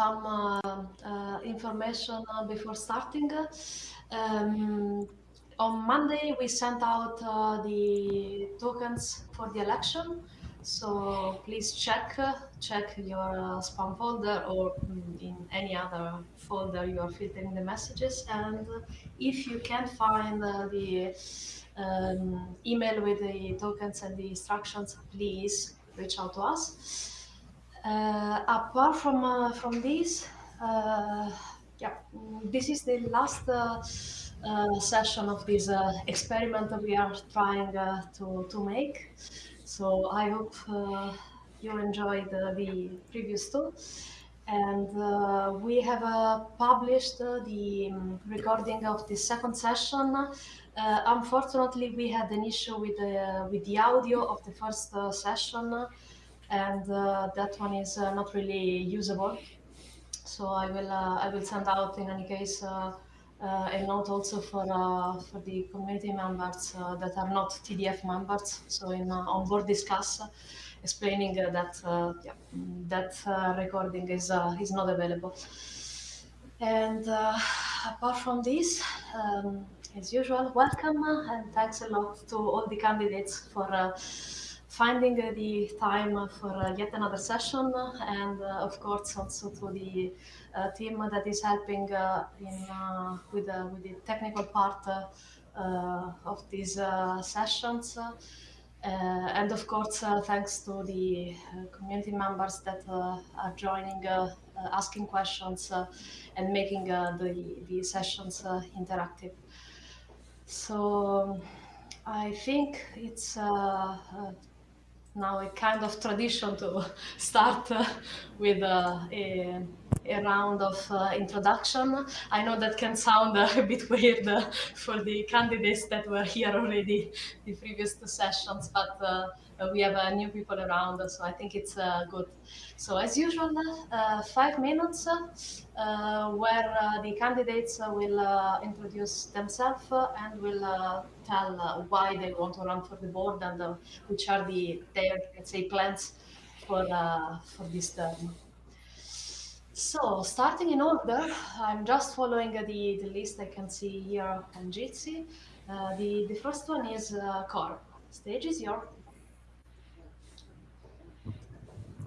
some uh, information before starting. Um, on Monday, we sent out the tokens for the election. So please check check your uh, spam folder or mm, in any other folder you are filtering the messages. And if you can't find uh, the um, email with the tokens and the instructions, please reach out to us. Uh, apart from uh, from this, uh, yeah, this is the last. Uh, session of this experiment that we are trying to, to make. So I hope uh, you enjoyed uh, the previous two. And uh, we have uh, published the um, recording of the second session. Uh, unfortunately, we had an issue with the, with the audio of the first session, and uh, that one is uh, not really usable. So I will uh, I will send out in any case uh, a note also for uh, for the community members uh, that are not TDF members. So in on board discuss, explaining that yeah, that recording is is not available. And apart from this, um, as usual, welcome and thanks a lot to all the candidates for finding the time for uh, yet another session uh, and uh, of course also to the uh, team that is helping uh, in uh, with with the technical part of these sessions. and of course, thanks to the community members that are joining, asking questions, and making the, the sessions interactive. So I think it's uh, uh, now a kind of tradition to start uh, with a, a round of uh, introduction. I know that can sound uh, a bit weird uh, for the candidates that were here already the previous two sessions, but uh, we have uh, new people around, so I think it's uh, good. So as usual, five minutes where the candidates will introduce themselves and will tell why they want to run for the board and which are the their let's say plans for for this term. So starting in order, I'm just following uh, the, the list I can see here on Jitsi. Uh, the, the first one is uh, Cor. Stage is yours.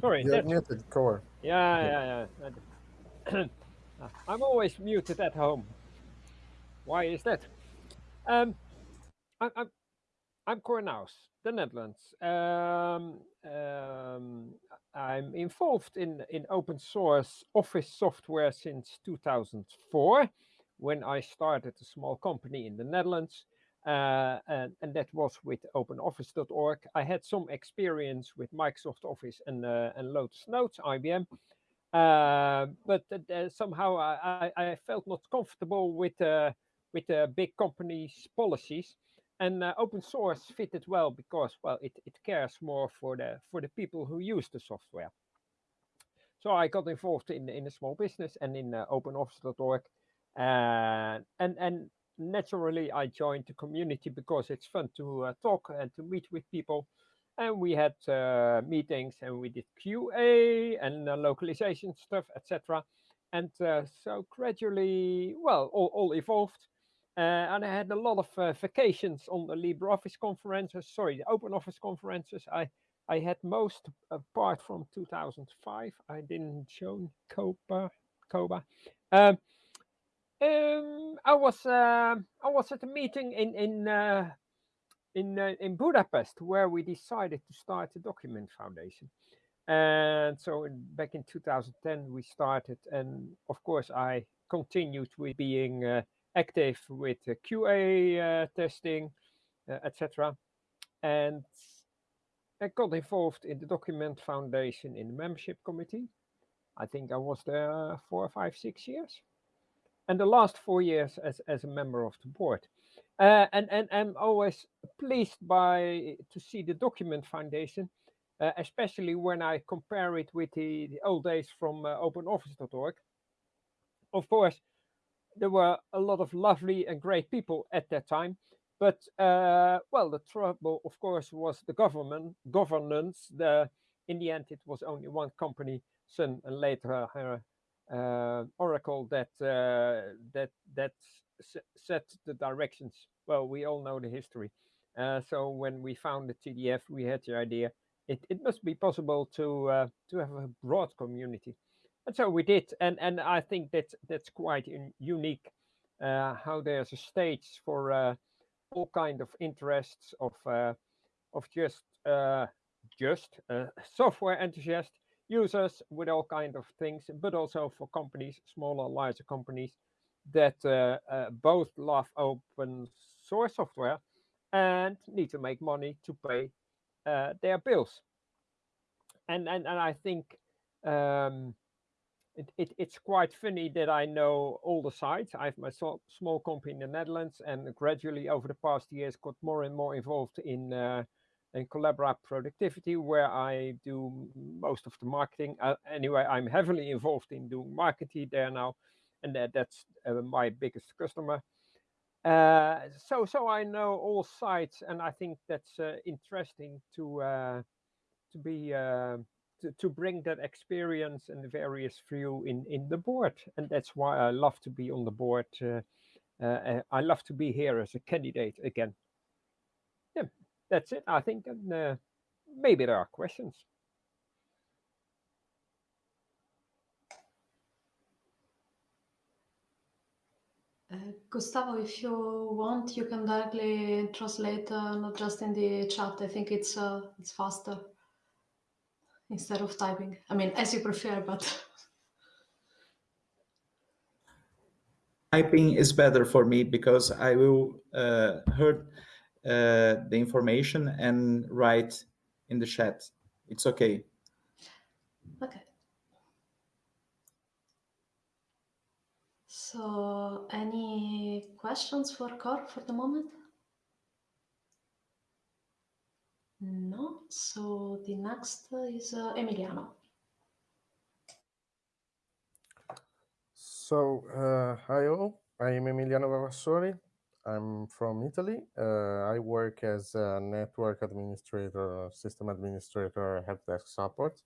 Sorry. You're muted, Cor. Yeah, yeah, yeah. I'm always muted at home. Why is that? Um, I, I'm, I'm Cor Nouws, the Netherlands. Um, um, I'm involved in, in open source office software since 2004 when I started a small company in the Netherlands. Uh, and, and, that was with openoffice.org. I had some experience with Microsoft Office and, uh, and Lotus Notes, IBM. Uh, but somehow I, I, felt not comfortable with, uh, with the big companies' policies and uh, open source fitted well because well it, it cares more for the for the people who use the software. So i got involved in in a small business and in uh, openoffice.org uh, and and naturally i joined the community because it's fun to uh, talk and to meet with people. And we had uh, meetings and we did qa and uh, localization stuff etc and so gradually well all, all evolved. uh, and I had a lot of uh, vacations on the LibreOffice conferences, sorry, the Open Office conferences. I, I had most apart from 2005. I didn't join Koper. COBA. Um, um, I was uh, I was at a meeting in in uh, in uh, in Budapest where we decided to start the Document Foundation, and so in, back in 2010 we started, and of course I continued with being uh, active with QA uh, testing, uh, etc. And I got involved in the Document Foundation in the membership committee. I think I was there four, five, six years. And the last four years as, as a member of the board. Uh, and, and I'm always pleased by to see the Document Foundation, uh, especially when I compare it with the, the old days from uh, openoffice.org. Of course, there were a lot of lovely and great people at that time. But uh, well, the trouble, of course, was the government governance. The in the end, it was only one company, Sun, and later uh, oracle that uh, that that set the directions. Well, we all know the history. Uh, so when we founded TDF, we had the idea it, it must be possible to uh, to have a broad community, and so we did. And and I think that that's quite unique. Uh, how there's a stage for uh, all kind of interests of of just just software enthusiasts users with all kind of things, but also for companies, smaller, larger companies that uh, uh, both love open source software and need to make money to pay uh, their bills. And, and, and I think um, it, it, it's quite funny that I know all the sites. I have my so, small company in the Netherlands and gradually over the past years got more and more involved in uh, and Collabora Productivity, where I do most of the marketing. Uh, anyway, I'm heavily involved in doing marketing there now, and that, that's uh, my biggest customer. Uh, so, so I know all sites, and I think that's uh, interesting to uh, to be to, bring that experience and the various view in in the board, and that's why I love to be on the board. I love to be here as a candidate again. Yeah that's it, I think. And uh, maybe there are questions. Uh, Gustavo, if you want, you can directly translate, uh, not just in the chat. I think it's uh, it's faster instead of typing. I mean, as you prefer, but typing is better for me because I will uh, heard uh, the information and write in the chat. It's okay. Okay. So any questions for Cor for the moment? No. So the next is uh, Emiliano. So, uh, hi all, I am Emiliano Vavassori. I'm from Italy. Uh, I work as a network administrator, system administrator, help desk support.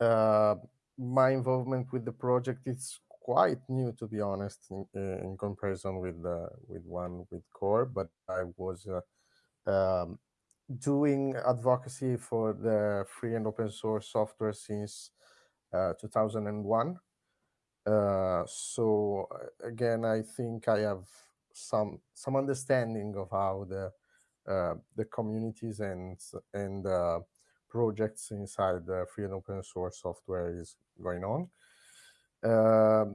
Uh, my involvement with the project is quite new, to be honest, in, in comparison with with one with Cor. But I was uh, um, doing advocacy for the free and open source software since uh, 2001. Uh, so again, I think I have some some understanding of how the uh, the communities and and uh, projects inside the free and open source software is going on. Uh,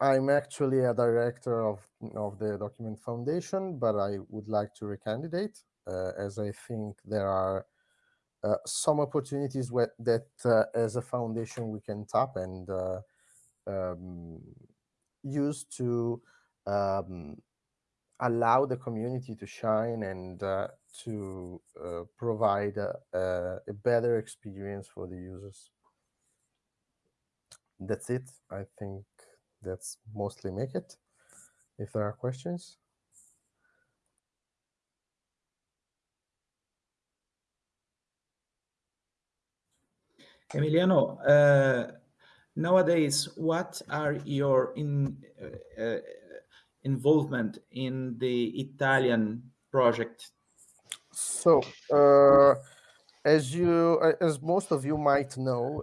I'm actually a director of of the Document Foundation, but I would like to recandidate uh, as I think there are uh, some opportunities where, that uh, as a foundation we can tap and um, use to um, allow the community to shine and uh, to uh, provide a, a, better experience for the users. That's it. I think that's mostly make it. If there are questions. Emiliano, uh, nowadays, what are your in uh, uh involvement in the Italian project? So, uh, as you, uh, as most of you might know,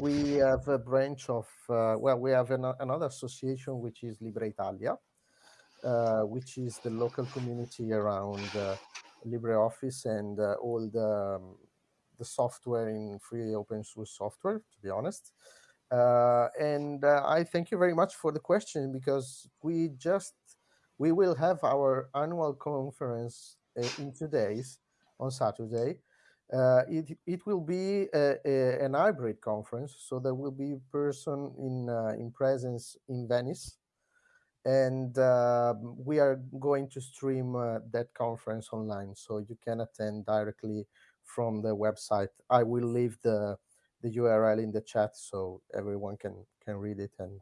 we have a branch of, well, we have an, another association which is Libre Italia, which is the local community around LibreOffice and all the um, the software in free open source software. To be honest, uh, and uh, I thank you very much for the question because we just, we will have our annual conference uh, in two days on Saturday. Uh, it, it will be a, a, an hybrid conference, so there will be a person in, uh, in presence in Venice. And uh, we are going to stream that conference online, so you can attend directly from the website. I will leave the the URL in the chat so everyone can can read it and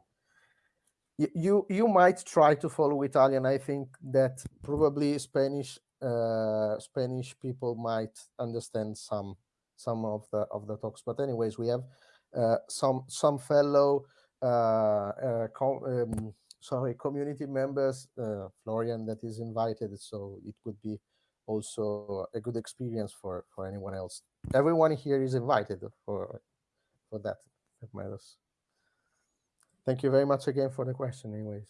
you you might try to follow Italian. I think that probably Spanish uh, Spanish people might understand some some of the of the talks. But anyways, we have uh, some some fellow uh, um, sorry, community members, uh, Florian, that is invited. So it could be also a good experience for for anyone else. Everyone here is invited for for that. That matters. Thank you very much again for the question. Anyways.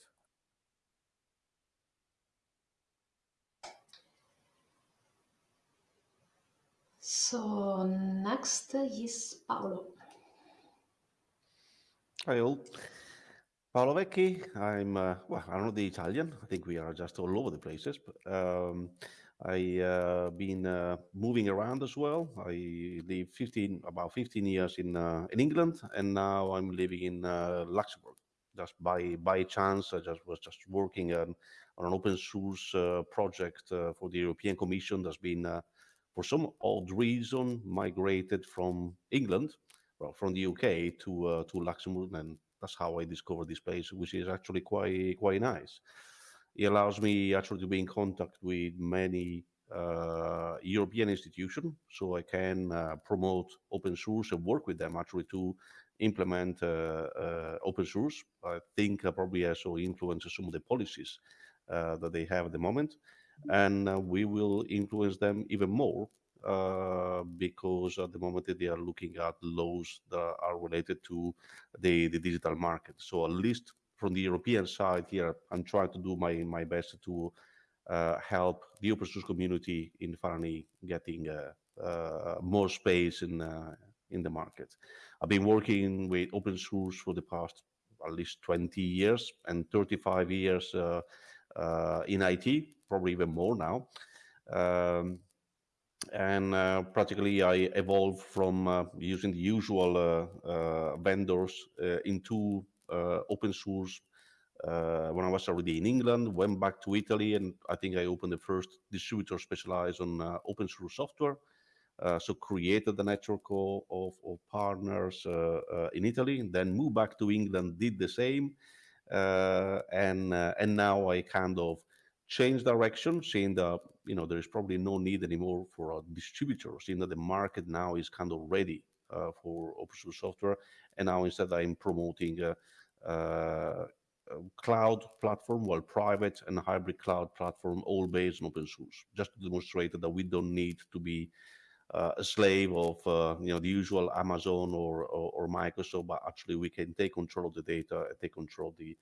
So next is Paolo. Hi all. Paolo Vecchi. I'm, uh, well, I'm not the Italian. I think we are just all over the places. But, um, I uh, been uh, moving around as well. I live 15, about 15 years in uh, in England, and now I'm living in uh, Luxembourg. Just by by chance, I just was just working on, on an open source uh, project uh, for the European Commission that's been, for some odd reason, migrated from England, well, from the UK to to Luxembourg, and that's how I discovered this place, which is actually quite quite nice it allows me actually to be in contact with many uh, European institutions, so I can uh, promote open source and work with them actually to implement uh, uh open source. I think I probably also influence some of the policies uh, that they have at the moment, and uh, we will influence them even more because at the moment they are looking at laws that are related to the, the digital market. So at least from the European side here, I'm trying to do my, my best to uh, help the open source community in finally getting uh, uh, more space in, uh, in the market. I've been working with open source for the past at least 20 years and 35 years in IT, probably even more now. Um, and uh, practically I evolved from uh, using the usual uh, vendors into open source uh, when I was already in England, went back to Italy, and I think I opened the first distributor specialized on uh, open source software. Uh, so created the network of, of partners uh, uh, in Italy, then moved back to England, did the same, and and now I kind of changed direction, seeing that you know there is probably no need anymore for a distributor, seeing that the market now is kind of ready for open source software, and now instead I'm promoting uh, cloud platform, well, private and hybrid cloud platform, all based on open source, just to demonstrate that we don't need to be uh, a slave of uh, you know the usual Amazon or, or, or Microsoft, but actually we can take control of the data, and take control of the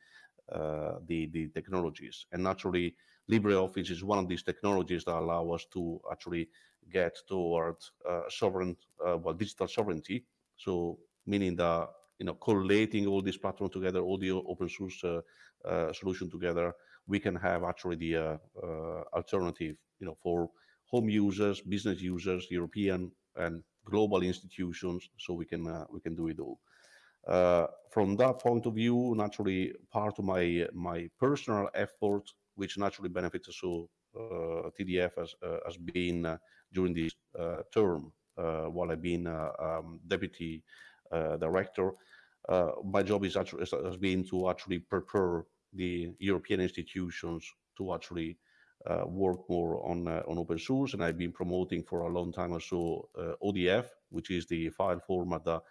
uh, the the technologies, and naturally LibreOffice is one of these technologies that allow us to actually get towards uh, sovereign, uh, well, digital sovereignty. So meaning that you know, collating all these platforms together, all the open source uh, uh, solution together, we can have actually the uh, uh, alternative, you know, for home users, business users, European and global institutions, so we can uh, we can do it all. Uh, from that point of view, naturally, part of my my personal effort, which naturally benefits so TDF has has been during this term while I've been um, deputy uh, director, uh, my job is actually has been to actually prepare the European institutions to actually uh, work more on uh, on open source, and I've been promoting for a long time or so uh, ODF, which is the file format that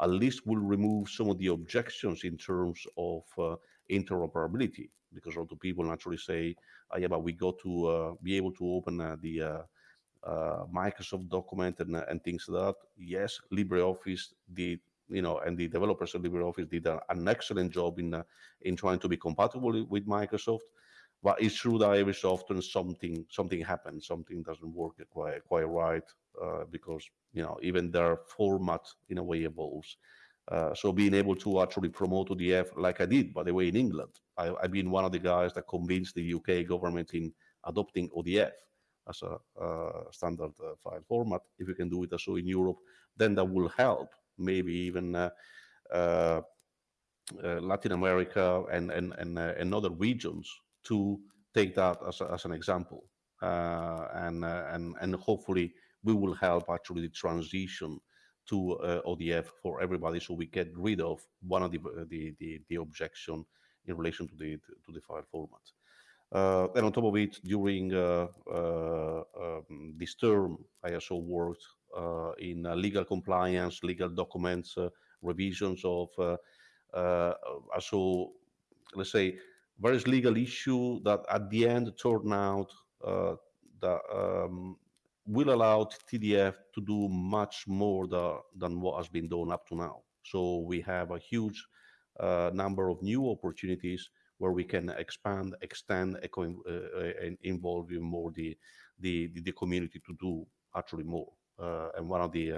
at least will remove some of the objections in terms of uh, interoperability, because a lot of people naturally say, oh, "Yeah, but we got to be able to open the." Uh, Microsoft document and, and things like that. Yes, LibreOffice did, you know, and the developers of LibreOffice did a, an excellent job in uh, in trying to be compatible with Microsoft. But it's true that every so often something something happens, something doesn't work quite quite right uh, because you know even their format in a way evolves. Uh, so being able to actually promote ODF like I did, by the way, in England, I, I've been one of the guys that convinced the UK government in adopting ODF as a standard uh, file format. If you can do it also in Europe, then that will help maybe even uh, uh, Latin America and, and, and, and other regions to take that as, a, as an example. and, and, and hopefully we will help actually the transition to uh, ODF for everybody, so we get rid of one of the the the, the objection in relation to the to the file format. Uh, and on top of it, during uh, uh, um, this term, I also worked in legal compliance, legal documents, revisions of also, let's say, various legal issues that at the end turn out that um, will allow TDF to do much more the, than what has been done up to now. So we have a huge uh, number of new opportunities where we can expand, extend, uh, and involve more the, the, the community to do actually more. Uh, and one of the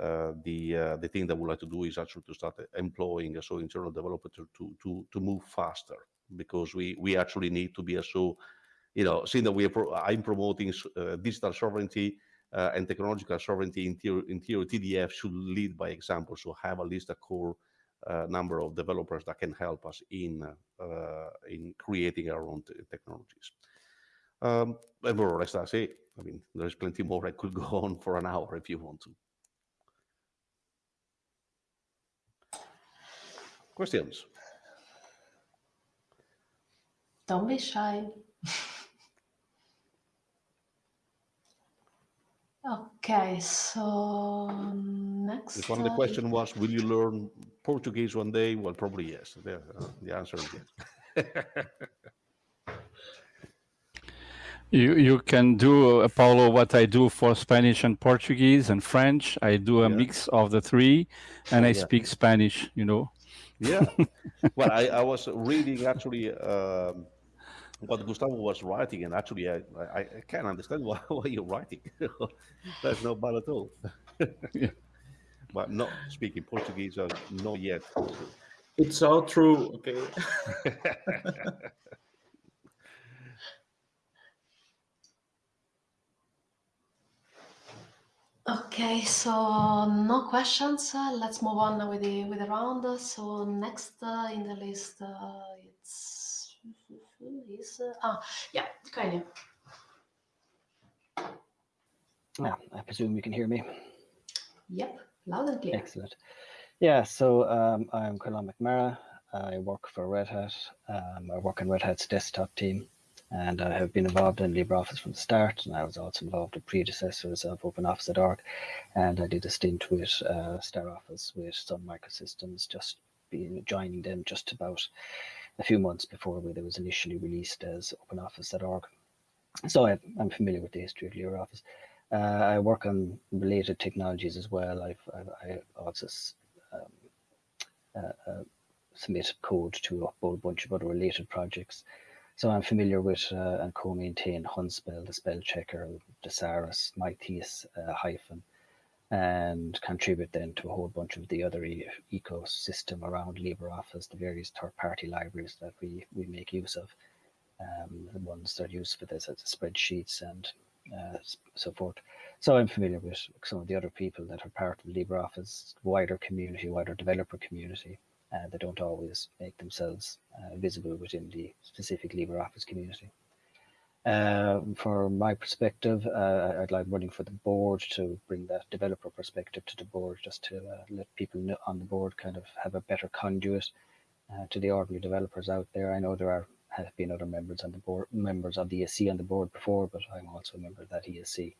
uh, the uh, the thing that we like to do is actually to start employing a so internal developers to to to move faster because we we actually need to be a so you know seeing that we are pro I'm promoting uh, digital sovereignty uh, and technological sovereignty in theory, in theory TDF should lead by example so have at least a core uh, number of developers that can help us in in creating our own technologies um, and more or less that's it I mean there's plenty more I could go on for an hour if you want to Questions? Don't be shy. okay, so next. If one of the question was, will you learn Portuguese one day? Well, probably yes. The, uh, the answer is yes. You you can do uh, Paulo what I do for Spanish and Portuguese and French. I do a Yeah. mix of the three, and I Yeah. speak Spanish. You know. Yeah. well, I, I was reading actually um, what Gustavo was writing, and actually I, I, I can't understand why, what you're writing. That's not bad at all. Yeah. But not speaking Portuguese, uh, not yet. It's all true. Okay. Okay, so no questions. Uh, let's move on with the with the round. So next uh, in the list, uh, it's is uh, ah yeah, Caolán. Yeah, I presume you can hear me. Yep, loud and clear. Excellent. Yeah, so um, I'm Caolán McNamara. I work for Red Hat. Um, I work in Red Hat's desktop team, and I have been involved in LibreOffice from the start. And I was also involved with predecessors of OpenOffice.org, and I did a stint with uh, StarOffice with Sun Microsystems, just being joining them just about a few months before it was initially released as OpenOffice.org. So I, I'm familiar with the history of LibreOffice. Uh, I work on related technologies as well. I've, I, I also um, uh, uh, submit code to a whole bunch of other related projects. So I'm familiar with uh, and co-maintain Hunspell, the spell checker, Thesaurus, MyThes, uh, Hyphen, and contribute then to a whole bunch of the other e- ecosystem around LibreOffice, the various third-party libraries that we, we make use of, um, the ones that are used for this as spreadsheets and uh, so forth. So I'm familiar with some of the other people that are part of LibreOffice wider community, wider developer community. Uh, they don't always make themselves uh, visible within the specific LibreOffice community. Uh, from my perspective, uh, I'd like running for the board to bring that developer perspective to the board, just to uh, let people on the board kind of have a better conduit uh, to the ordinary developers out there. I know there are have been other members on the board, members of the ESC on the board before, but I'm also a member of that ESC.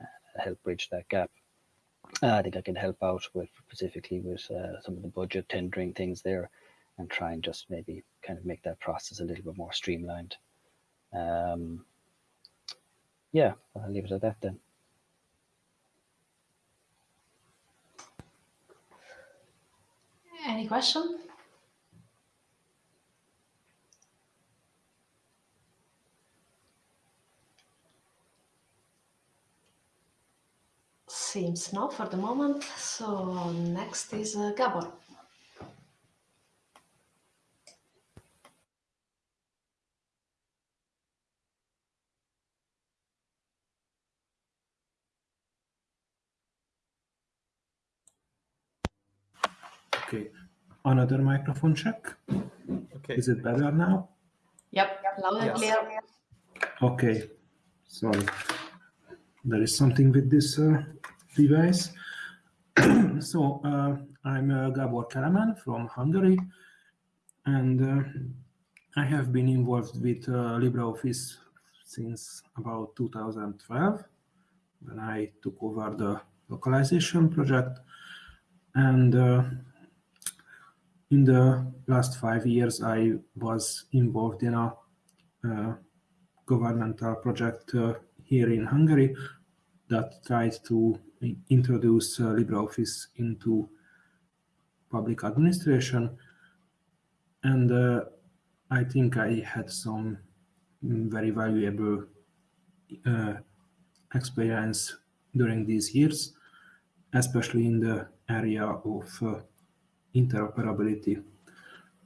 Uh, help bridge that gap. Uh, I think I can help out with specifically with some of the budget tendering things there, and try and just maybe kind of make that process a little bit more streamlined. Um, yeah, I'll leave it at that then. Any question? Seems no for the moment. So next is uh, Gabor. Okay, another microphone check. Okay. Is it better now? Yep, loud and Yes. clear. Okay, sorry. There is something with this uh, device. so uh, I'm uh, Gabor Kelemen from Hungary, and uh, I have been involved with uh, LibreOffice since about 2012, when I took over the localization project. And uh, in the last five years, I was involved in a uh, governmental project uh, here in Hungary that tried to introduce uh, LibreOffice into public administration. And uh, I think I had some very valuable uh, experience during these years, especially in the area of uh, interoperability.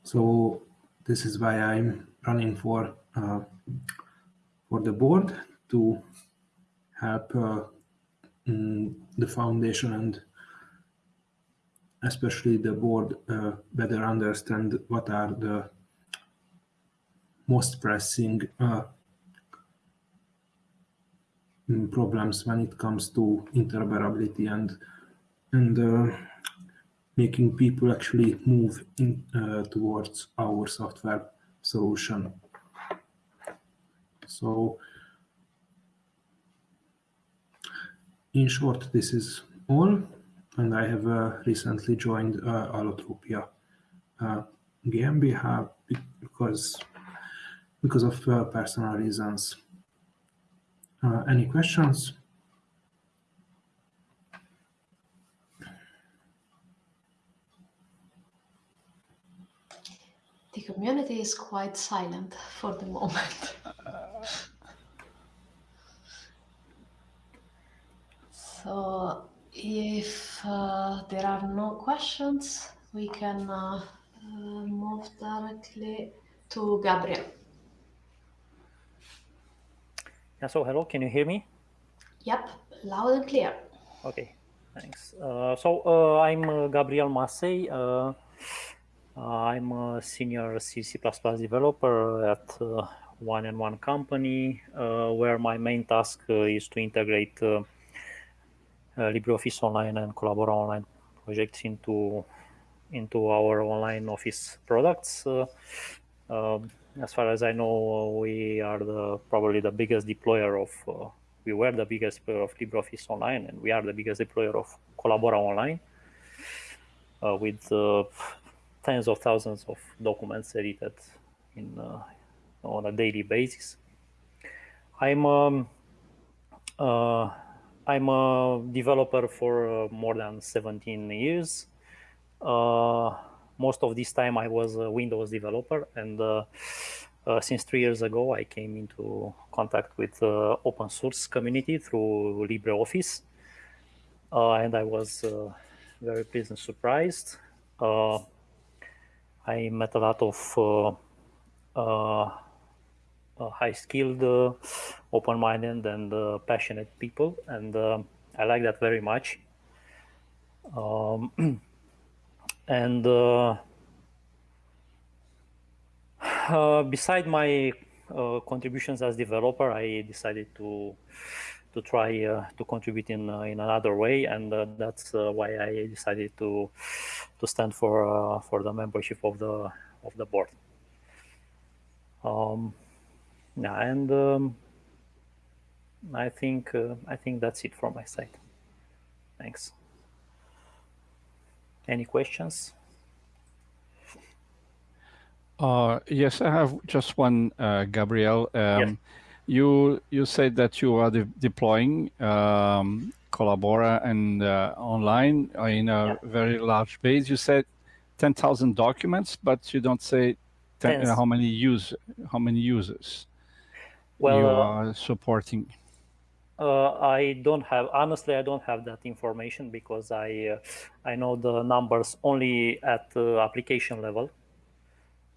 So this is why I'm running for uh, for the board to help uh, mm, the foundation and especially the board uh, better understand what are the most pressing uh, mm, problems when it comes to interoperability and and uh, making people actually move in, uh, towards our software solution. So in short, this is all. And I have uh, recently joined uh, Allotropia uh, GmbH because, because of uh, personal reasons. Uh, any questions? The community is quite silent for the moment. so if uh, there are no questions, we can uh, uh, move directly to Gabriel. Yeah, so hello, can you hear me? Yep, loud and clear. Okay, thanks. Uh, so uh, I'm uh, Gabriel Masei. I'm a senior C, C++ developer at One and One company, where my main task is to integrate LibreOffice Online and Collabora Online projects into into our online office products. Uh, um, as far as I know, we are the probably the biggest deployer of uh, we were the biggest deployer of LibreOffice Online, and we are the biggest deployer of Collabora Online uh, with tens of thousands of documents edited in on a daily basis. I'm um, uh, I'm a developer for uh, more than 17 years. Uh, most of this time I was a Windows developer and uh, uh since three years ago I came into contact with the open source community through LibreOffice uh, and I was uh, very pleasant surprised. I met a lot of high-skilled, open-minded, and passionate people, and I like that very much. Um, and uh, uh, beside my uh, contributions as developer, I decided to to try uh, to contribute in uh, in another way, and uh, that's why I decided to to stand for for the membership of the of the board. Um, yeah, and um, I think I think that's it from my side. Thanks. Any questions? Uh, yes, I have just one, uh, Gabriel. Um, yes. You you said that you are de deploying um, Collabora and uh, online in a yeah. very large base. You said ten thousand documents, but you don't say ten, how many use how many users well, you uh, are supporting. Uh, I don't have honestly. I don't have that information because I uh, I know the numbers only at uh, application level.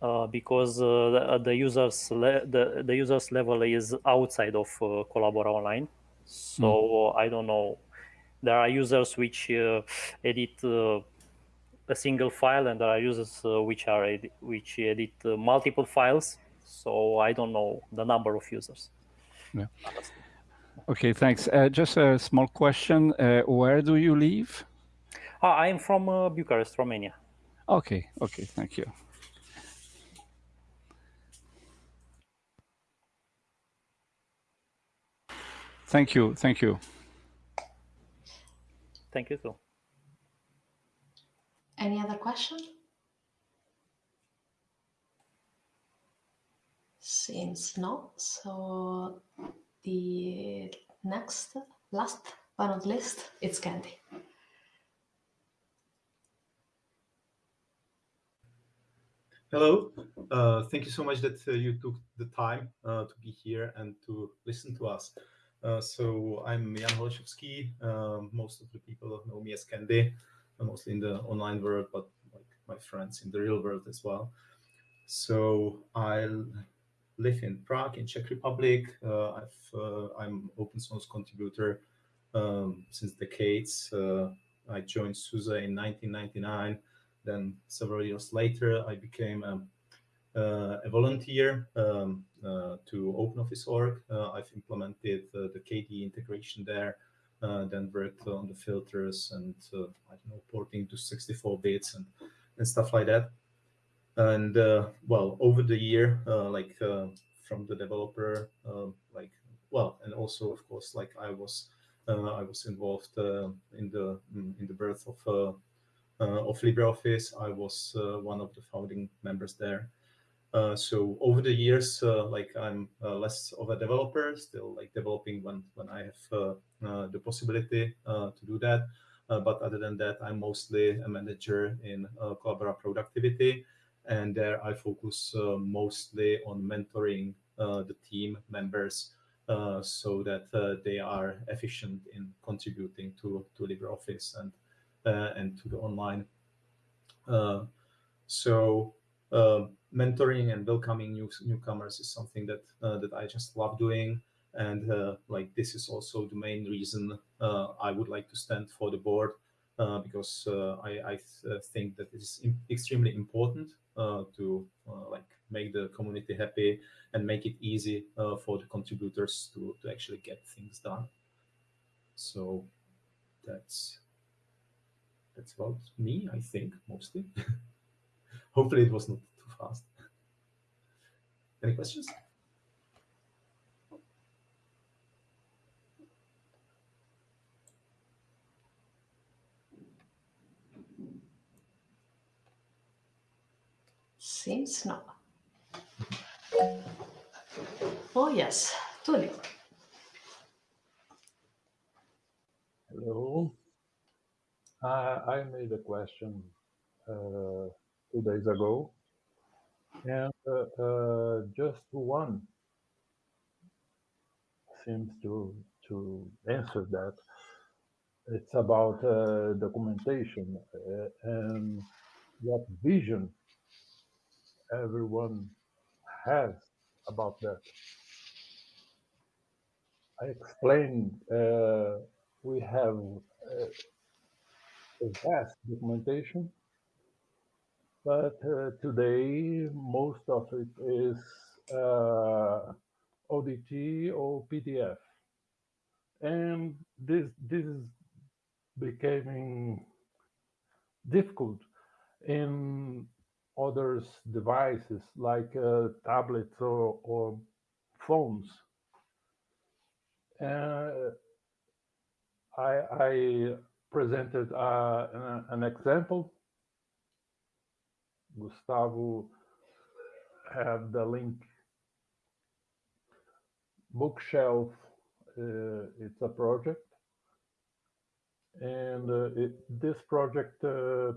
Uh, because uh, the, the, users the the users level is outside of uh, Collabora Online, so mm. I don't know. There are users which edit a single file, and there are users which are edi which edit multiple files. So I don't know the number of users. Yeah. Okay, thanks. Uh, just a small question. Uh, where do you live? Uh, I'm from uh, Bucharest, Romania. Okay, okay, thank you. Thank you. Thank you. Thank you, Phil. Any other question? Seems not. So the next, last but not least, it's Kendy. Hello. Uh, thank you so much that uh, you took the time uh, to be here and to listen to us. Uh, so I'm Jan Holešovský. Um, most of the people know me as Kendy, uh, mostly in the online world, but like my friends in the real world as well. So I live in Prague, in Czech Republic. Uh, i am open source contributor um, since decades. I joined SUSE in 1999 then several years later, I became a, uh, a volunteer um, uh, to OpenOffice.org. Uh, I've implemented the KDE integration there, then worked on the filters and I don't know porting to 64 bits and and stuff like that. And well, over the year, like from the developer, like well, and also of course, like I was uh, I was involved uh, in the in the birth of uh, uh, of LibreOffice. I was uh, one of the founding members there. Uh, so over the years, like I'm less of a developer, still like developing when when I have the possibility to do that. but other than that, I'm mostly a manager in Collabora productivity, and there I focus mostly on mentoring the team members uh, so that uh, they are efficient in contributing to, to LibreOffice and uh, and to the online. Uh, so uh, Uh, mentoring and welcoming new, newcomers is something that uh, that I just love doing. And uh, like this is also the main reason I would like to stand for the board uh, because uh, I, I th think that it's extremely important uh, to like make the community happy and make it easy for the contributors to, to actually get things done. So that's that's about me, I think, mostly. Hopefully it was not too fast. Any questions? Seems not. Oh, yes, Tullio. Hello. I made a question uh, two days ago, and uh, uh, just one seems to to answer that. It's about uh, documentation uh, and what vision everyone has about that. I explained uh, we have vast documentation, but uh, today most of it is uh, ODT or PDF. And this, this is becoming difficult in other devices like uh, tablets or, or phones. Uh, I, I presented uh, an, an, example. Gustavo have the link. Bookshelf, uh, it's a project. And uh, it, this project uh,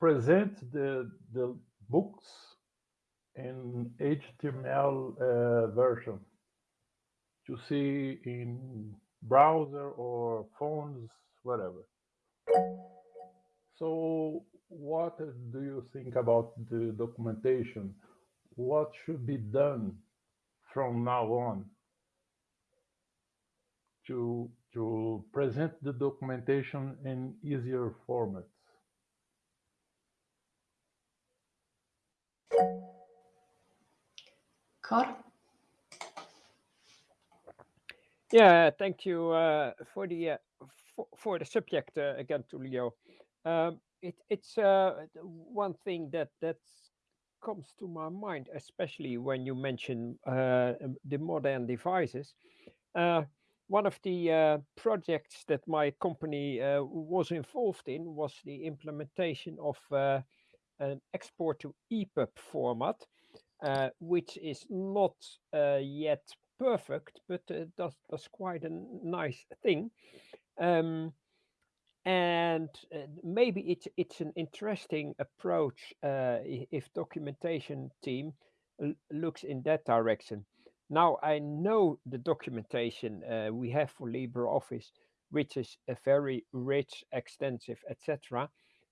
presents the, the books in HTML uh, version to see in browser or phones whatever. So what do you think about the documentation? What should be done from now on to, to present the documentation in easier formats? Carl? Yeah, thank you uh, for the uh, for, for the subject uh, again, Tullio. Um, it, it's uh, one thing that that comes to my mind, especially when you mention uh, um, the modern devices. Uh, one of the uh, projects that my company uh, was involved in was the implementation of an export to EPUB format. uh, which is not uh, yet perfect, but uh, does, does quite a nice thing. Um, and uh, maybe it's it's an interesting approach uh, if documentation team looks in that direction. Now I know the documentation uh, we have for LibreOffice, which is a very rich, extensive, etc.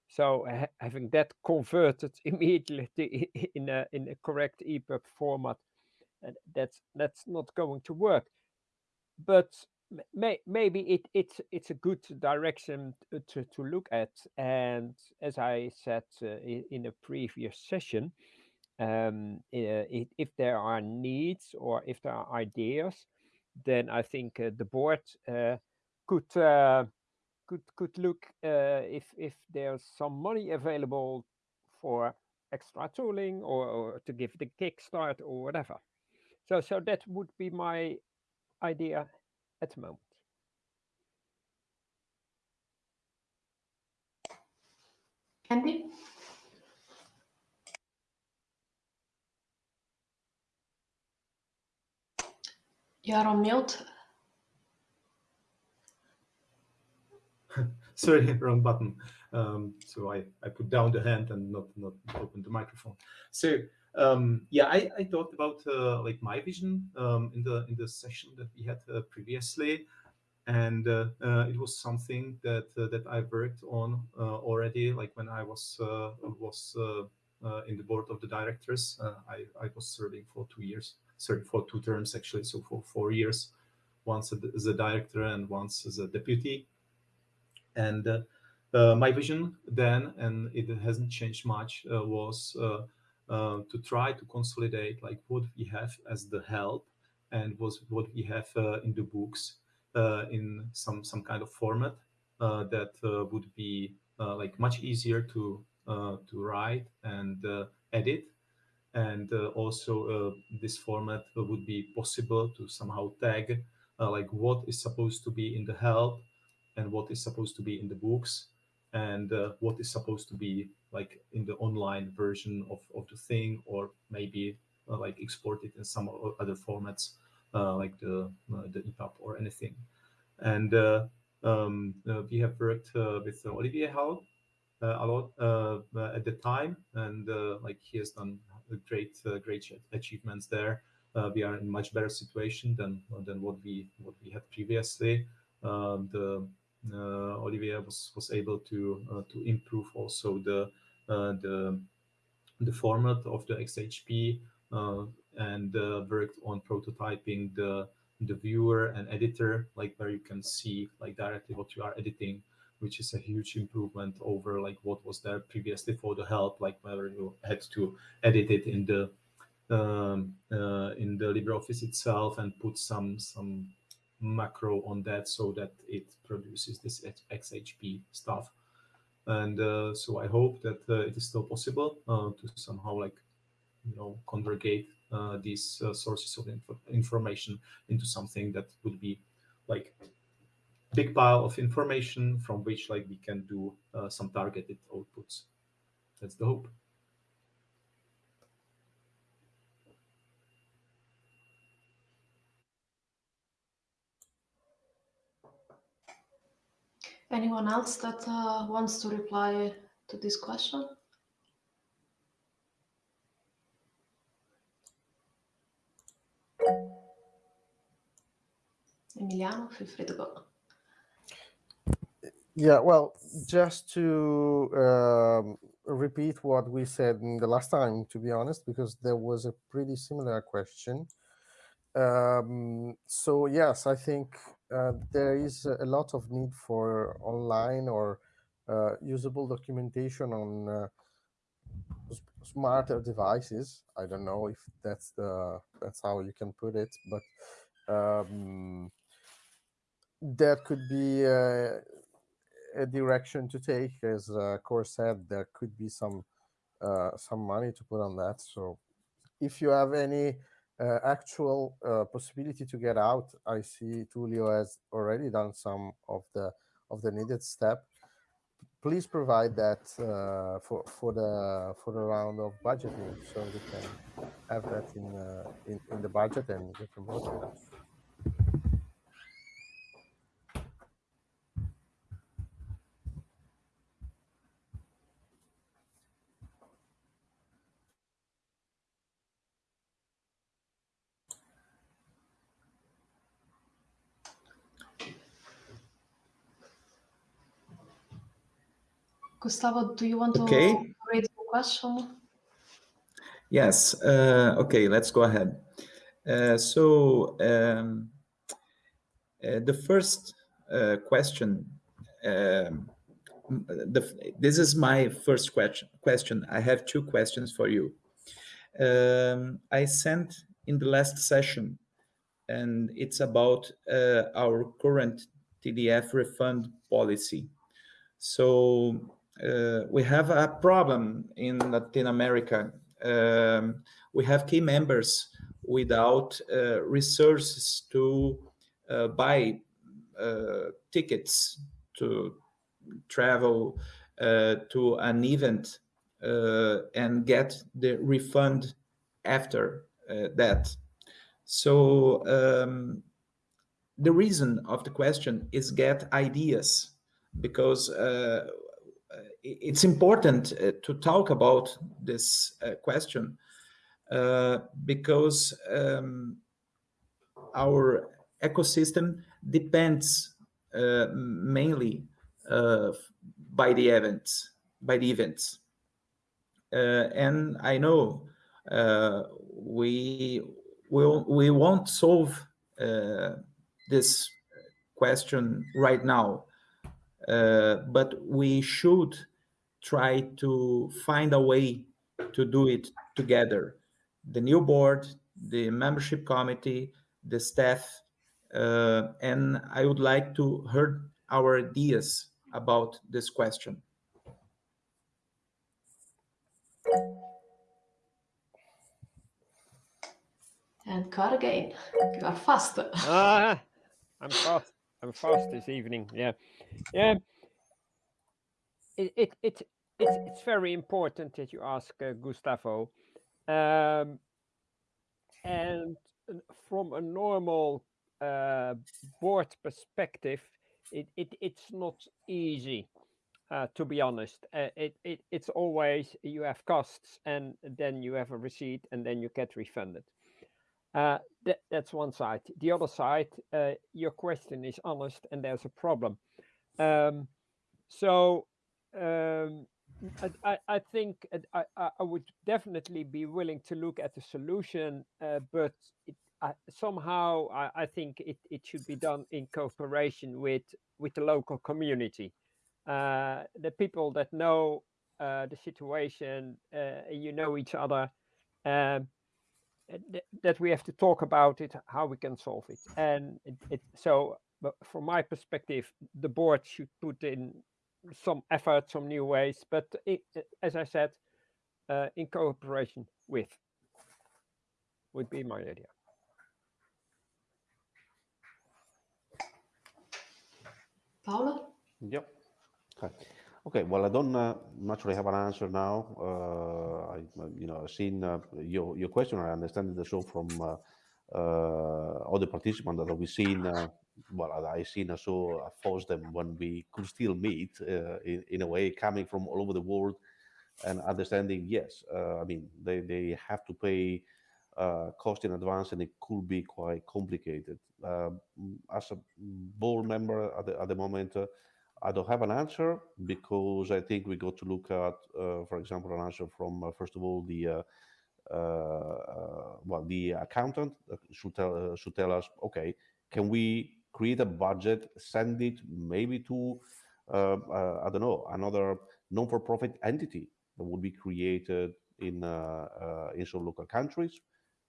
So ha having that converted immediately in a in a correct EPUB format, that's that's not going to work. But may, maybe it, it's it's a good direction to, to look at. And as I said uh, in a previous session, um, if there are needs or if there are ideas, then I think uh, the board uh, could uh, could could look uh, if if there's some money available for extra tooling or, or to give the kickstart or whatever. So so that would be my idea at the moment. Andy? You are on mute. Sorry, wrong button. Um, so I, I put down the hand and not not open the microphone. So um, yeah, I, I talked about uh, like my vision um, in the in the session that we had uh, previously, and uh, uh it was something that uh, that I worked on uh, already. Like when I was was in the board of the directors, I I was serving for two years, sorry for two terms actually, so for four years, once as a director and once as a deputy, and. my vision then, and it hasn't changed much, was uh, to try to consolidate like what we have as the help and was what we have uh, in the books uh, in some some kind of format uh, that uh, would be like much easier to to write and edit. And also this format would be possible to somehow tag like what is supposed to be in the help and what is supposed to be in the books and uh, what is supposed to be like in the online version of, of the thing or maybe uh, like export it in some other formats uh, like the uh, the EPUB or anything. And uh, um, uh, we have worked with Olivier Hallot a lot at the time and like he has done great great achievements there. We are in much better situation than than what we what we had previously. The uh, Olivier was was able to uh, to improve also the the the format of the XHP and worked on prototyping the the viewer and editor, like where you can see like directly what you are editing, which is a huge improvement over like what was there previously for the help, like where you had to edit it in the um, uh, in the LibreOffice itself and put some some macro on that so that it produces this XHP stuff. And uh, so I hope that uh, it is still possible uh, to somehow like, you know, congregate uh, these uh, sources of inf information into something that would be like big pile of information from which like we can do some targeted outputs. That's the hope. Anyone else that uh, wants to reply to this question? Emiliano, feel free to go. Yeah, well, just to um, repeat what we said the last time, to be honest, because there was a pretty similar question. Um, so yes, I think uh, there is a lot of need for online or uh, usable documentation on uh, smarter devices. I don't know if that's the that's how you can put it, but um, that could be a, a, direction to take. As uh, Cor said, there could be some uh, some money to put on that. So if you have any uh, actual uh, possibility to get out, I see Tulio has already done some of the of the needed step. Please provide that uh, for for the for the round of budgeting so we can have that in uh, in, in the budget and you can vote Gustavo, do you want Okay. to read the question? Yes. Uh, okay, let's go ahead. Uh, so um, uh, the first uh, question, um, the, this is my first question. Question. I have two questions for you. Um, I sent in the last session, and it's about uh, our current TDF refund policy. So we have a problem in Latin America. Um, we have key members without uh, resources to uh, buy uh, tickets to travel uh, to an event uh, and get the refund after that. So um, the reason of the question is get ideas because uh, it's important uh, to talk about this uh, question uh, because um, our ecosystem depends uh, mainly uh, by the events by the events. And i know we will we won't solve this question right now. uh, but we should try to find a way to do it together. The new board, the membership committee, the staff, uh, and I would like to hear our ideas about this question. And cut again. You are fast. Ah, I'm fast. I'm fast this evening. Yeah, yeah. It it it it's it's very important that you ask uh, Gustavo, um, and from a normal uh, board perspective, it, it it's not easy. Uh, to be honest, uh, it, it it's always you have costs and then you have a receipt and then you get refunded. Uh, that, that's one side. The other side, uh, your question is honest and there's a problem. Um, so um, I, I, think I, I would definitely be willing to look at the solution, uh, but it, somehow I, I, think it, it should be done in cooperation with with the local community, uh, the people that know uh, the situation, uh, you know each other. Um, th that we have to talk about it, how we can solve it, and it, it so. But from my perspective, the board should put in some effort, some new ways, but it, as I said, uh, in cooperation with would be my idea. Paolo? Yep. Okay. Okay. Well, I don't uh, naturally have an answer now. Uh, I, you know, I've seen uh, your your question. I understand the show from uh, uh, other participants that we've seen well, I've seen also uh, forced them when we could still meet uh, in, in a way coming from all over the world and understanding, yes, uh, I mean, they, they have to pay uh, cost in advance and it could be quite complicated. Uh, as a board member at the, at the moment, uh, I don't have an answer because I think we got to look at, for example, an answer from, first of all, the well, the accountant should tell, should tell us, okay, can we create a budget, send it maybe to, uh, uh, I don't know, another non-for-profit entity that would be created in, uh, uh, in some local countries,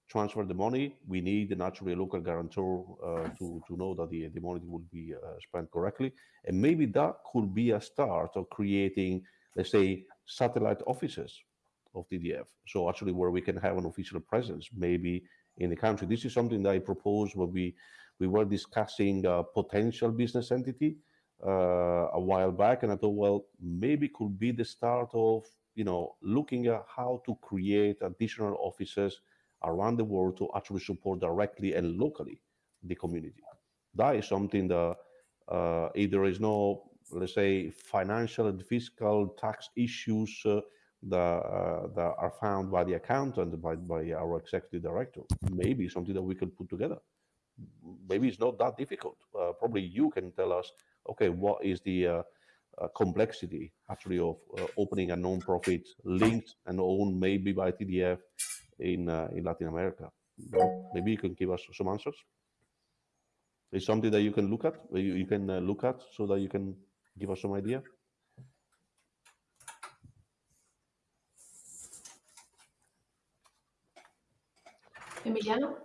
transfer the money. We need naturally a local guarantor uh, to, to know that the, the money will be spent correctly. And maybe that could be a start of creating, let's say, satellite offices of TDF. So actually where we can have an official presence, maybe in the country. This is something that I proposed when we we were discussing a potential business entity uh, a while back, and I thought, well, maybe could be the start of you know looking at how to create additional offices around the world to actually support directly and locally the community. That is something that uh, if there is no, let's say, financial and fiscal tax issues uh, that, uh, that are found by the accountant, by, by our executive director, maybe something that we can put together. Maybe it's not that difficult. Uh, probably you can tell us, okay, what is the uh, uh, complexity actually of opening a non-profit linked and owned maybe by TDF in in Latin America? Maybe you can give us some answers. It's something that you can look at, you, you can uh, look at so that you can give us some idea? Emiliano?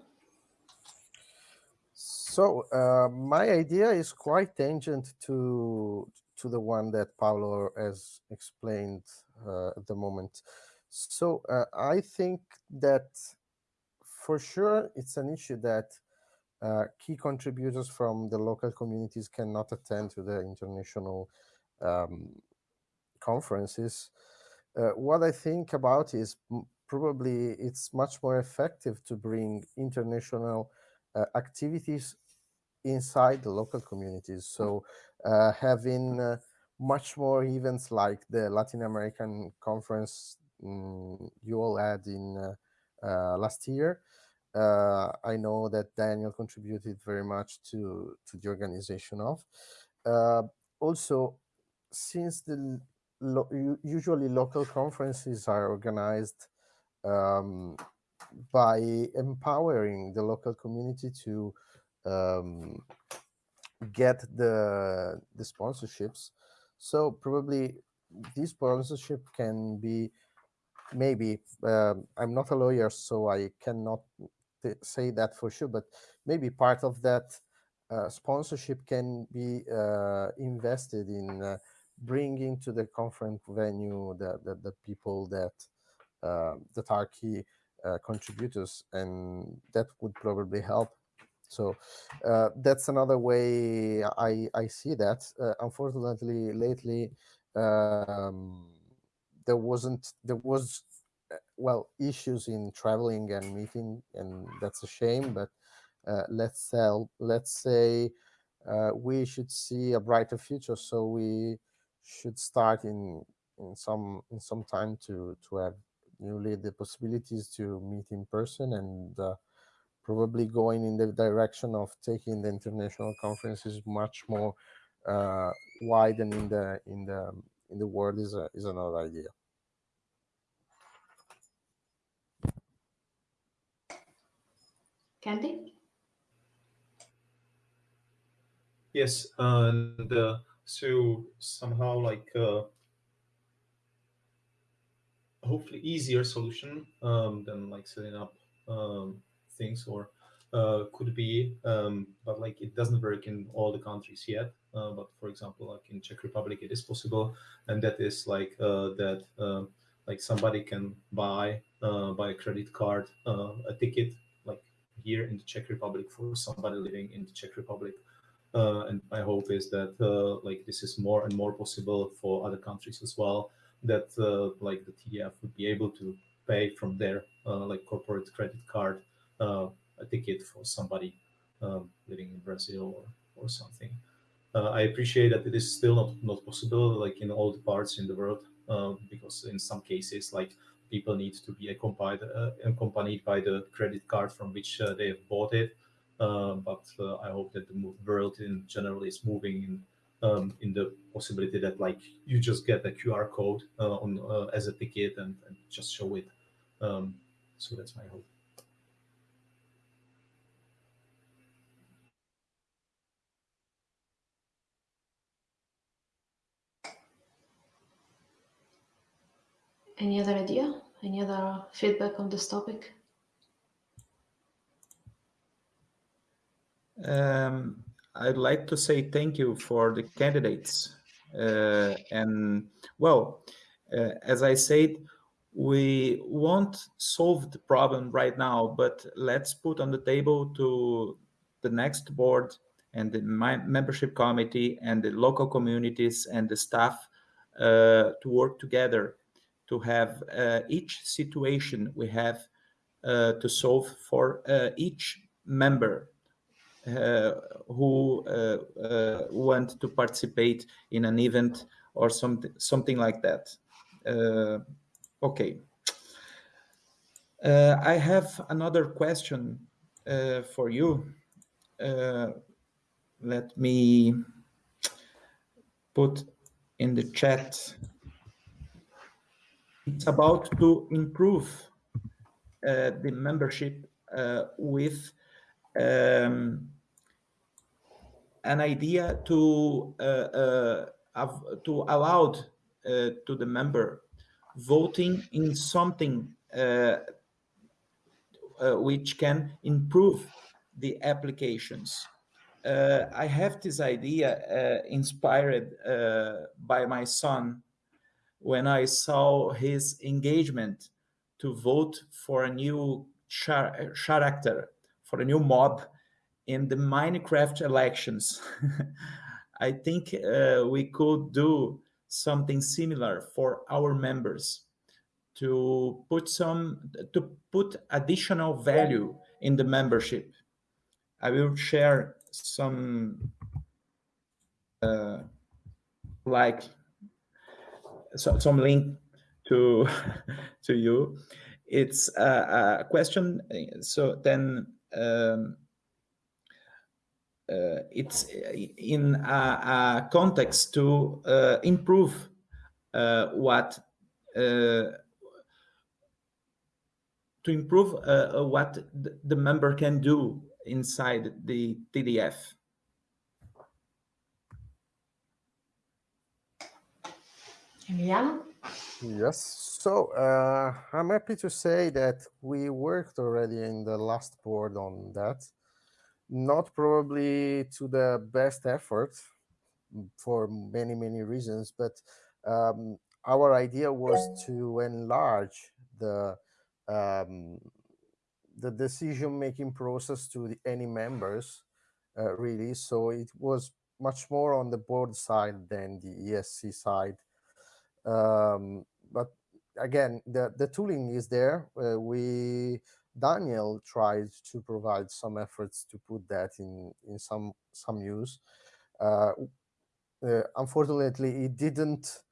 So uh, my idea is quite tangent to to the one that Paolo has explained uh, at the moment. So uh, I think that for sure it's an issue that uh, key contributors from the local communities cannot attend to the international um, conferences. Uh, what I think about is probably it's much more effective to bring international uh, activities inside the local communities. So uh, having uh, much more events like the Latin American conference um, you all had in uh, last year, uh, I know that Daniel contributed very much to, to the organization of. Uh, also, since the lo usually local conferences are organized um, by empowering the local community to um, get the the sponsorships. So probably this sponsorship can be maybe um, I'm not a lawyer, so I cannot say that for sure, but maybe part of that uh, sponsorship can be uh, invested in uh, bringing to the conference venue the, the, the people that uh, that are key uh, contributors, and that would probably help. So uh, that's another way I, I see that. unfortunately, lately, um, there wasn't there was well issues in traveling and meeting and that's a shame but uh, let's sell let's say uh, we should see a brighter future so we should start in in some in some time to to have newly the possibilities to meet in person and uh, probably going in the direction of taking the international conferences much more uh, wide and in the in the in the world is a, is another idea Kendy? Yes, and uh, so somehow like uh, hopefully easier solution um, than like setting up um, things or uh, could be, um, but like it doesn't work in all the countries yet. Uh, but for example, like in Czech Republic, it is possible, and that is like uh, that um, like somebody can buy uh, by a credit card a ticket like here in the Czech Republic for somebody living in the Czech Republic. Uh, and my hope is that uh, like this is more and more possible for other countries as well. That uh, like the TDF would be able to pay from their like corporate credit card a ticket for somebody um, living in Brazil or, or something. Uh, I appreciate that it is still not, not possible like in all the parts in the world because in some cases like people need to be accompanied, uh, accompanied by the credit card from which uh, they have bought it. Uh, but I hope that the world in general is moving in um, in the possibility that like you just get a QR code uh, on uh, as a ticket and, and just show it. Um, so that's my hope. Any other idea? Any other feedback on this topic? Um, I'd like to say thank you for the candidates. Uh, and well, uh, as I said, we won't solve the problem right now, but let's put on the table to the next board and the membership committee and the local communities and the staff uh, to work together to have uh, each situation we have uh, to solve for uh, each member uh, who uh, uh, want to participate in an event or something something like that. okay. I have another question for you. let me put in the chat. It's about to improve uh, the membership uh, with um, an idea to uh, uh, to allow uh, to the member voting in something which can improve the applications. Uh, I have this idea uh, inspired uh, by my son when I saw his engagement to vote for a new char character, for a new mob in the Minecraft elections. I think uh, we could do something similar for our members to put some to put additional value in the membership. I will share some uh, like so, some link to to you. It's a, a question. So then um, uh, it's in a, a context to uh, improve uh, what to improve what the member can do inside the TDF. Emiliano? Yes, so uh, I'm happy to say that we worked already in the last board on that not probably to the best effort for many, many reasons, but um, our idea was to enlarge the um, the decision-making process to the, any members, uh, really. So it was much more on the board side than the ESC side. Um, but again, the, the tooling is there. Uh, we Daniel tried to provide some efforts to put that in, in some, some use. Uh, uh, unfortunately, it didn't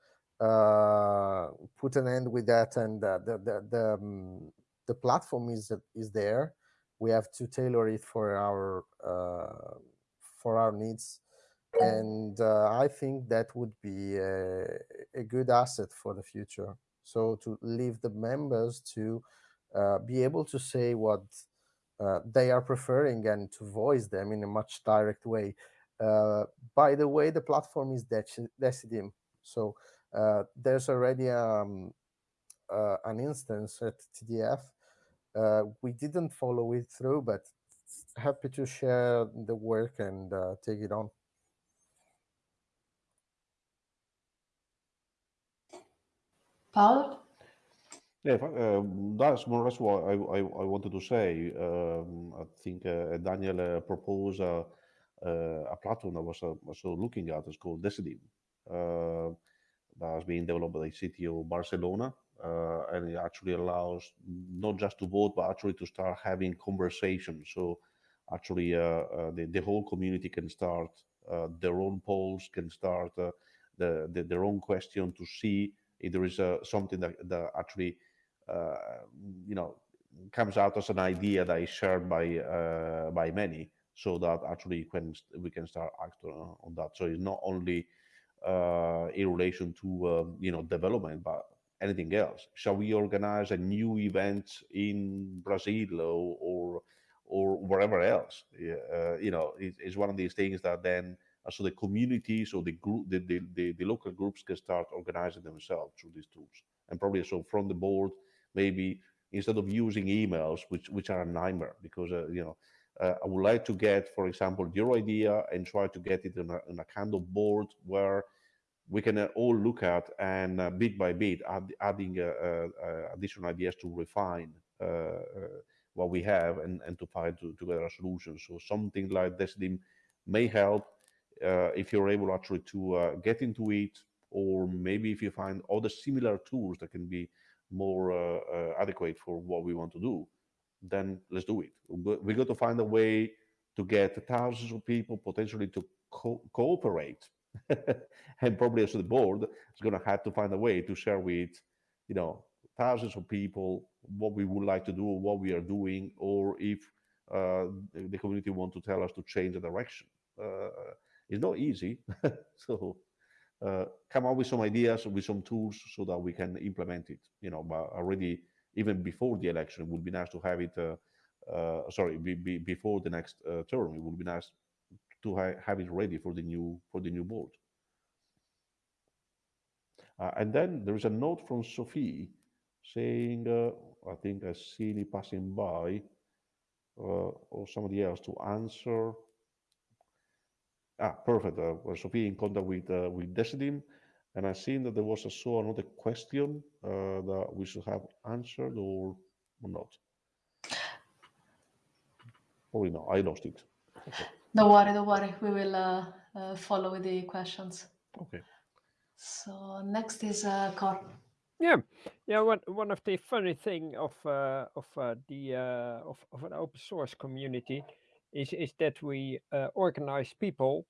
uh, put an end with that, and the the the, um, the platform is is there. We have to tailor it for our uh, for our needs, and uh, I think that would be a, a good asset for the future. So to leave the members to uh, be able to say what uh, they are preferring and to voice them in a much direct way. Uh, by the way, the platform is Decidim. So uh, there's already um, uh, an instance at TDF. we didn't follow it through, but happy to share the work and take it on. Paul? Yeah, uh, that's more or less what I, I, I wanted to say. Um, I think uh, Daniel uh, proposed a, a platform I was also looking at. It's called Decidim. that has been developed by the city of Barcelona. Uh, and it actually allows not just to vote, but actually to start having conversations. So actually, uh, uh, the, the whole community can start their own polls, can start the, the, their own question to see if there is something that, that actually uh, you know, comes out as an idea that is shared by uh, by many, so that actually when we can start acting on that. So it's not only uh, in relation to um, you know development, but anything else. Shall we organize a new event in Brazil or or, or wherever else? Uh, you know, it, it's one of these things that then uh, so the communities or the group, the, the, the, the, local groups can start organizing themselves through these tools. And probably so from the board, maybe instead of using emails, which which are a nightmare because uh, you know uh, I would like to get, for example, your idea and try to get it in a, in a kind of board where we can uh, all look at and uh, bit by bit add, adding uh, uh, additional ideas to refine what we have and, and to find to, together a solution. So something like this may help if you're able actually to get into it, or maybe if you find other similar tools that can be more uh, uh, adequate for what we want to do. then let's do it. We got to find a way to get thousands of people potentially to co cooperate, and probably also the board is going to have to find a way to share with, you know, thousands of people what we would like to do, what we are doing, or if uh, the community want to tell us to change the direction. Uh, it's not easy, so uh, come up with some ideas, with some tools, so that we can implement it. You know, but already even before the election, it would be nice to have it. Uh, uh, sorry, be, be before the next uh, term, it would be nice to ha have it ready for the new for the new board. and then there is a note from Sophie saying, I think I see it passing by, or somebody else to answer Ah, perfect. Uh, well, Sophie in contact with uh, with Decidim, and I seen that there was also another question uh, that we should have answered or, or not. Probably not. I lost it. Okay. Don't worry, don't worry. We will uh, uh, follow with the questions. Okay. So next is uh, Cor. Yeah, yeah. One one of the funny thing of uh, of uh, the uh, of of an open source community is is that we uh, organize people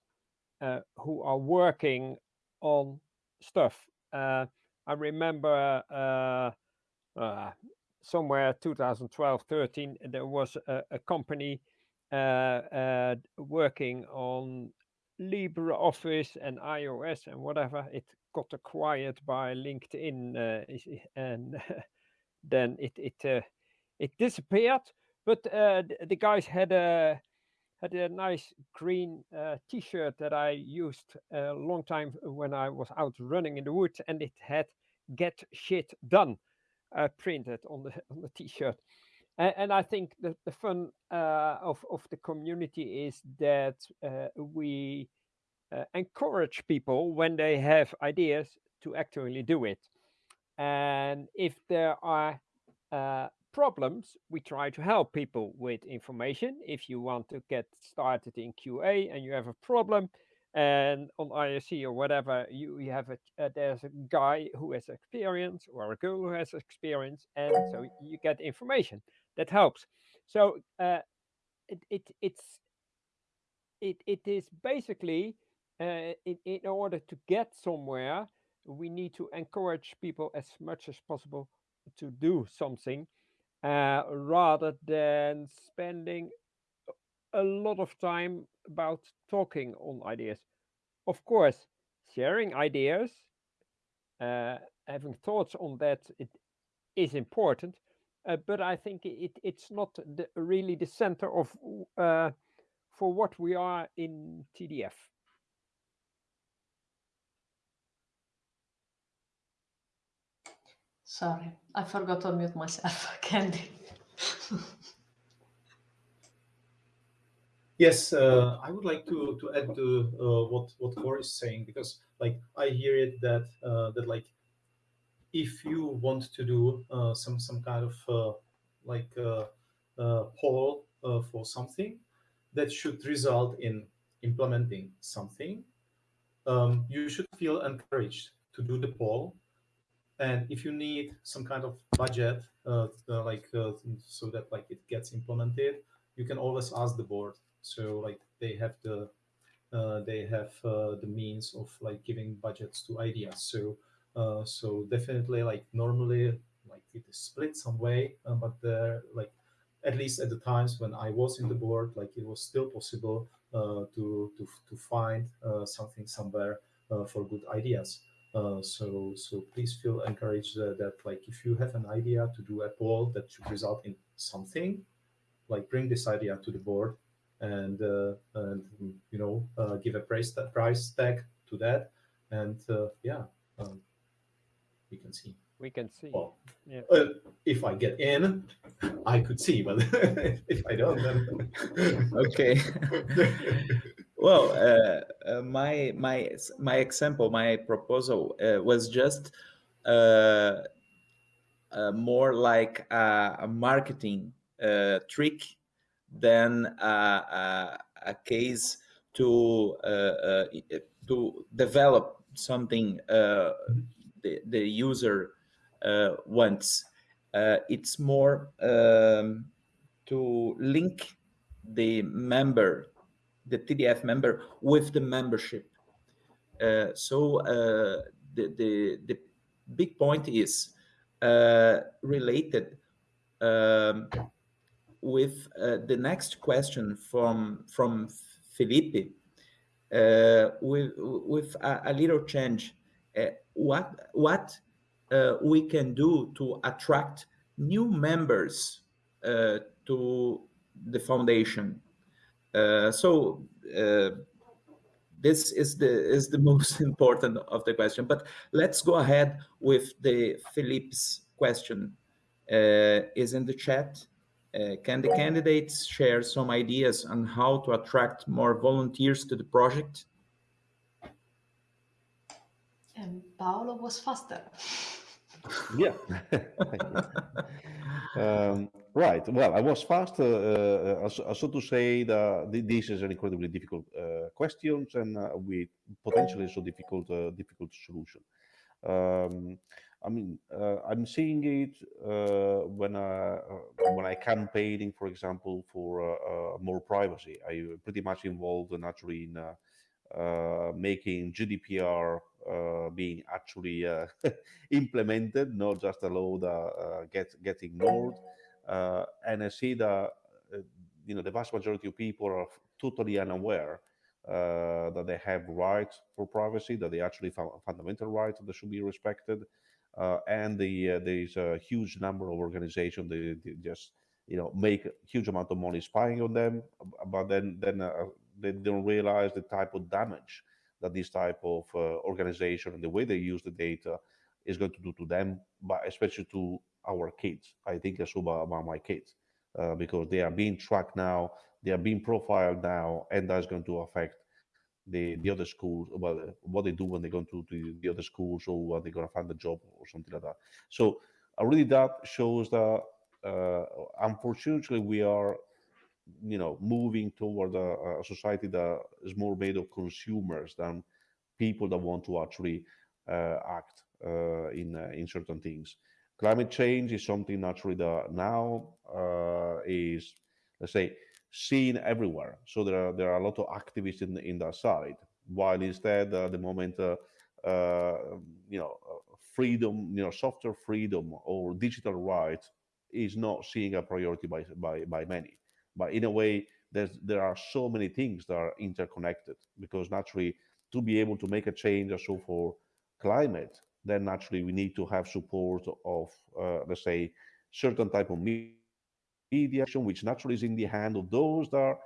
uh, who are working on stuff. Uh, I remember uh, uh, somewhere 2012, 13, there was a, a company uh, working on LibreOffice and iOS and whatever. It got acquired by LinkedIn and then it it it disappeared. But the guys had a had a nice green uh, t-shirt that I used a long time when I was out running in the woods and it had get shit done uh, printed on the on the t-shirt. And, and, I think the, the fun uh, of, of the community is that uh, we uh, encourage people when they have ideas to actually do it. And if there are uh, problems, we try to help people with information. If you want to get started in QA and you have a problem, and on IRC or whatever, you, you have a uh, there's a guy who has experience or a girl who has experience, and so you get information that helps. So uh, it, it it's it it is basically uh, in, in order to get somewhere, we need to encourage people as much as possible to do something uh, rather than spending a lot of time about talking on ideas. Of course, sharing ideas, uh, having thoughts on that, it is important, uh, but I think it, it's not the, really the center of uh, for what we are in TDF. Sorry, I forgot to mute myself, Kendy. yes, uh, I would like to to add to uh, what what Cor is saying because like I hear it that uh, that like if you want to do uh, some some kind of uh, like uh, poll for something that should result in implementing something, um, you should feel encouraged to do the poll and if you need some kind of budget, uh, uh, like uh, so that like it gets implemented, you can always ask the board. So like they have the uh, they have uh, the means of like giving budgets to ideas. So uh, so definitely like normally like it is split some way, but there like at least at the times when I was in the board, like it was still possible to to to find something somewhere for good ideas. Uh, so so please feel encouraged uh, that like if you have an idea to do a poll that should result in something, like bring this idea to the board and uh, and you know uh, give a price price tag to that, and uh, yeah, um, we can see. We can see. Well, yeah. if I get in, I could see, but if I don't, then okay. Well, uh, uh, my my my example, my proposal uh, was just uh, uh, more like a, a marketing uh, trick than a, a, case to to develop something the the user wants. it's more um, to link the member, the TDF member, with the membership. Uh, so uh, the, the, the big point is uh, related um, with uh, the next question from from Felipe uh, with with a, a little change. Uh, what what we can do to attract new members to the foundation? So this is the is the most important of the question. But let's go ahead with the Philippe's question. Uh, is in the chat. Uh, can the candidates share some ideas on how to attract more volunteers to the project? And Paolo was faster. yeah. um, right. Well, I was fast, uh, uh, so to say, that this is an incredibly difficult uh, question and uh, with potentially so difficult, uh, difficult solution. Um, I mean, uh, I'm seeing it uh, when I uh, when I campaigning, for example, for uh, uh, more privacy. I pretty much involved naturally in uh, making GDPR Uh, being actually uh, implemented, not just allowed uh, get get ignored. and I see that you know the vast majority of people are totally unaware that they have rights for privacy, that they actually fundamental rights that should be respected. Uh, and the, uh, there's a huge number of organizations that just you know make a huge amount of money spying on them, but then then uh, they don't realize the type of damage that this type of organization and the way they use the data is going to do to them, but especially to our kids. I think about, about my kids uh, because they are being tracked now, they are being profiled now, and that's going to affect the the other schools well what they do when they go to the, the other schools or what they're going to find a job or something like that so uh, really that shows that uh, unfortunately we are you know moving toward a, a, society that is more made of consumers than people that want to actually uh, act uh, in uh, in certain things climate change is something naturally that now uh, is let's say seen everywhere. So there are there are a lot of activists in in that side. While instead, uh, the moment uh, you know freedom, you know, software freedom or digital rights is not seeing a priority by by by many. But in a way, there's there are so many things that are interconnected because naturally, to be able to make a change also for climate, then naturally we need to have support of uh, let's say certain type of media mediation, which naturally is in the hand of those that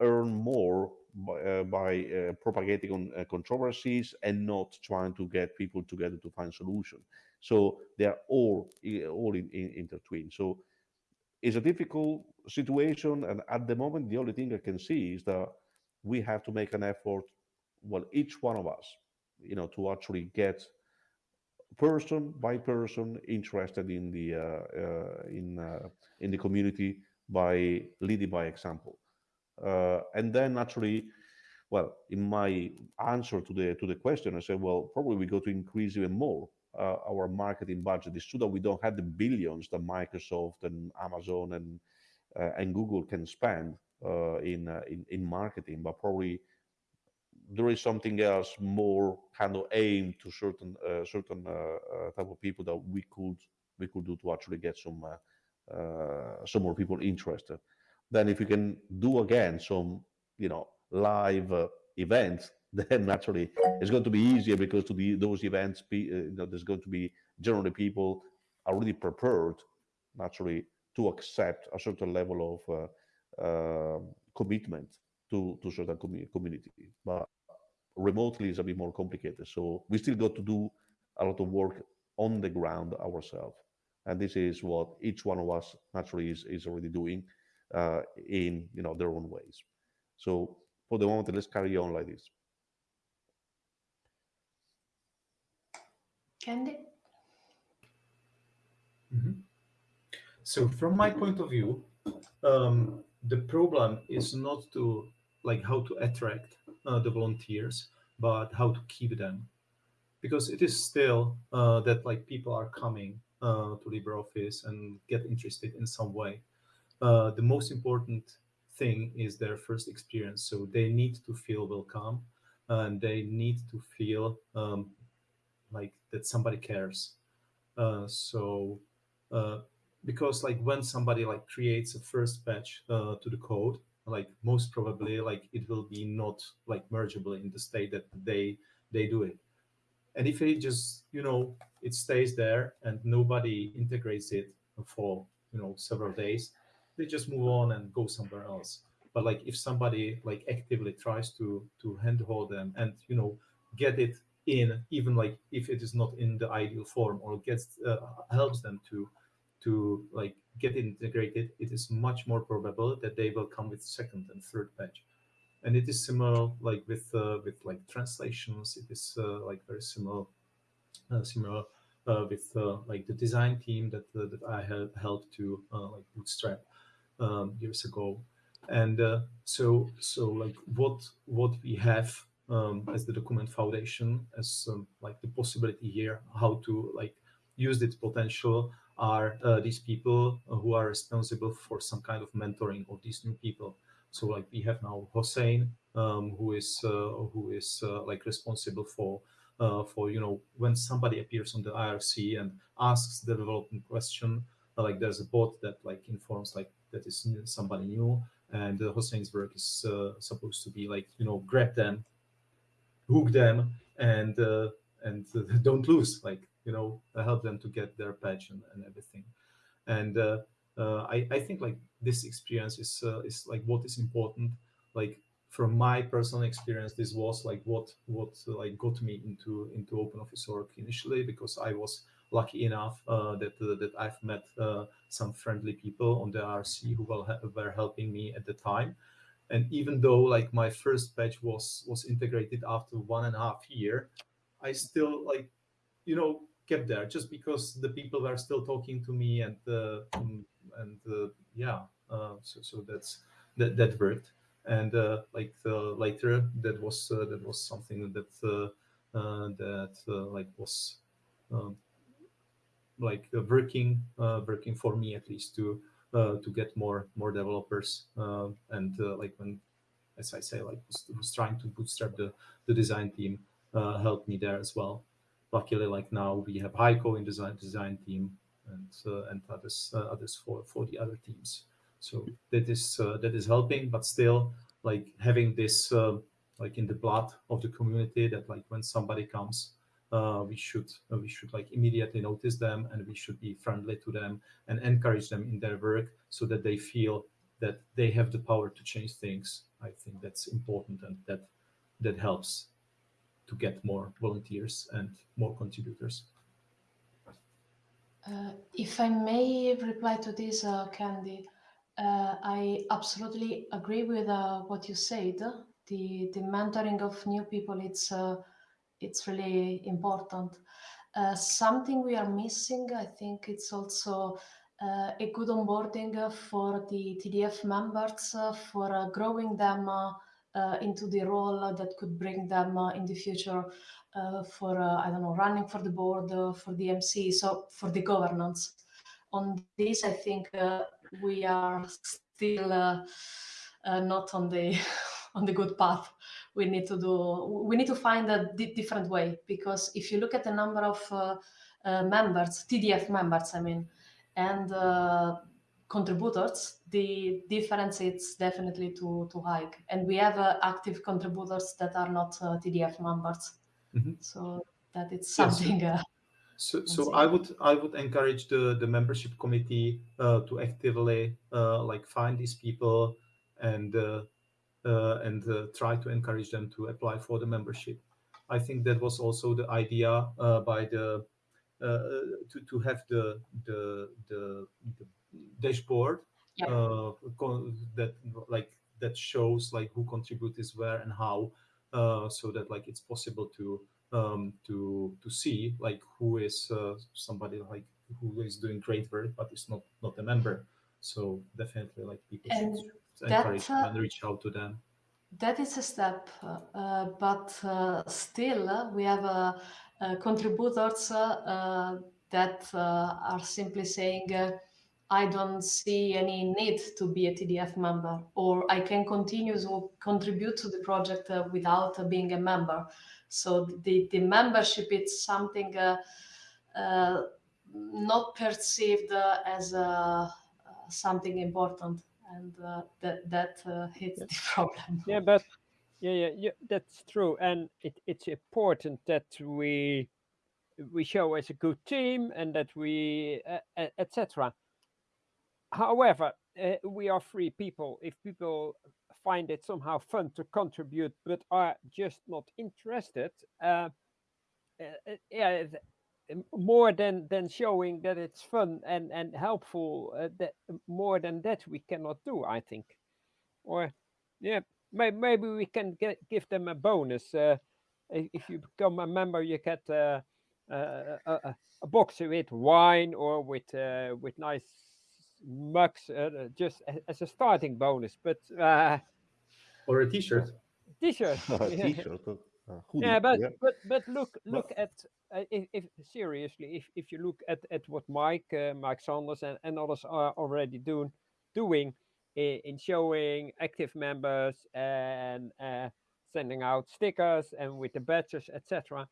earn more by, uh, by uh, propagating on uh, controversies and not trying to get people together to find solution. So they are all all in, in, intertwined. So it's a difficult situation, and at the moment, the only thing I can see is that we have to make an effort. Well, each one of us, you know, to actually get person by person interested in the uh, uh, in uh, in the community by leading by example and then naturally well in my answer to the to the question i said well probably we go to increase even more uh, our marketing budget it's true that we don't have the billions that microsoft and amazon and uh, and google can spend uh, in, in in marketing but probably there is something else more kind of aimed to certain uh, certain uh, uh, type of people that we could we could do to actually get some uh, uh, some more people interested. Then if we can do again some you know live uh, events, then naturally it's going to be easier because to the those events be uh, you know, there's going to be generally people already prepared naturally to accept a certain level of uh, um, commitment to to certain community. But remotely is a bit more complicated. So we still got to do a lot of work on the ground ourselves. And this is what each one of us naturally is, is already doing uh, in you know their own ways. So for the moment, let's carry on like this. Kendy? Mm -hmm. So from my point of view, um, the problem is not to like how to attract uh, the volunteers, but how to keep them. Because it is still uh, that like people are coming uh, to LibreOffice and get interested in some way. uh, the most important thing is their first experience. So they need to feel welcome and they need to feel um, like that somebody cares. Uh, so uh, because like when somebody like creates a first patch uh, to the code, like most probably like it will be not like mergeable in the state that they they do it. And if it just you know it stays there and nobody integrates it for you know several days, they just move on and go somewhere else. But like if somebody like actively tries to to handhold them and you know get it in, even like if it is not in the ideal form or gets uh, helps them to to like get integrated, it is much more probable that they will come with second and third patch. And it is similar like with uh, with like translations. It is uh, like very similar uh, similar uh, with uh, like the design team that that I have helped to like bootstrap um, years ago. And so so like what what we have um, as the document foundation as um, like the possibility here how to like use its potential are uh, these people who are responsible for some kind of mentoring of these new people. So like we have now Hossein, um, who is uh, who is uh, like responsible for uh, for you know when somebody appears on the IRC and asks the development question, uh, like there's a bot that like informs like that is somebody new, and uh, Hossein's work is supposed to be like you know grab them, hook them, and and don't lose like you know help them to get their patch and, and everything. And uh, uh, I, I think like this experience is uh, is like what is important. Like from my personal experience this was like what what like got me into into OpenOffice.org initially because I was lucky enough uh, that uh, that I've met uh, some friendly people on the RC who were helping me at the time and even though like my first patch was was integrated after one and a half year I still like you know kept there just because the people were still talking to me and uh, and uh, yeah uh, so so that's that that worked. And uh, like uh, later that was uh, that was something that that like was um, like working working for me at least to to get more more developers and like when as I say like was, trying to bootstrap the the design team helped me there as well luckily like now we have Heiko in design design team and uh, and others uh, others for for the other teams. So that is uh, that is helping, but still like having this like in the blood of the community that like when somebody comes, uh, we should uh, we should like immediately notice them and we should be friendly to them and encourage them in their work so that they feel that they have the power to change things. I think that's important and that that helps to get more volunteers and more contributors. Uh, if I may reply to this, uh, Kendy, uh, I absolutely agree with uh, what you said. The the mentoring of new people it's uh, it's really important. Uh, something we are missing, I think, it's also uh, a good onboarding for the TDF members uh, for uh, growing them uh, into the role that could bring them uh, in the future uh, for, I don't know, running for the board, for the MC, so for the governance. On this, I think we are still not on the on the good path we need to do we need to find a different way because if you look at the number of uh, uh, members tdf members i mean and uh, contributors, the difference is definitely too too high. And we have uh, active contributors that are not uh, TDF members, mm -hmm. so that it's something. Yes. Uh, so, so I would I would encourage the the membership committee uh, to actively uh, like find these people and uh, and try to encourage them to apply for the membership. I think that was also the idea by the to to have the the the, the dashboard yeah. uh, that like that shows like who contributes where and how uh, so that like it's possible to um, to to see like who is uh, somebody like who is doing great work but is not not a member so definitely like people and should encourage uh, and reach out to them that is a step uh, but uh, still we have contributors that are simply saying I don't see any need to be a TDF member, or I can continue to contribute to the project uh, without uh, being a member. So the, the membership is something uh, uh not perceived uh, as uh, something important, and that that hits the problem. Yeah, but yeah, yeah, yeah, that's true, and it, it's important that we we show as a good team and that we uh, etc however, uh, we are free people. If people find it somehow fun to contribute but are just not interested, uh, uh, yeah, more than than showing that it's fun and and helpful, uh, that more than that we cannot do. I think, or yeah, may, maybe we can get give them a bonus. Uh, if you become a member, you get uh, a, a, a box with wine or with with nice mugs uh, just as a starting bonus, but uh, or a T-shirt. T-shirt. a T-shirt. Uh, yeah, but, yeah. but but look look at uh, if, if, seriously if, if you look at, at what Mike uh, Mike Saunders and, and others are already doing doing in, in showing active members and uh, sending out stickers and with the badges etc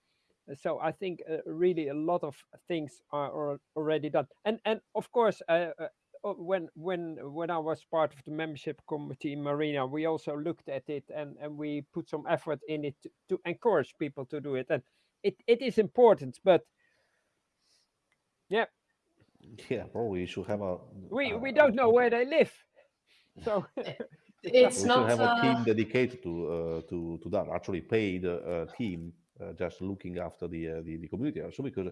so I think uh, really a lot of things are, already done. And and of course, uh, uh, Oh, when when when I was part of the membership committee in Marina, we also looked at it and and we put some effort in it to, to encourage people to do it. And it it is important, but yeah, yeah, probably you should have a. We we don't know where they live, so. it's we not should have uh... a team dedicated to uh, to to that. Actually, paid uh, team uh, just looking after the uh, the, the community. So because,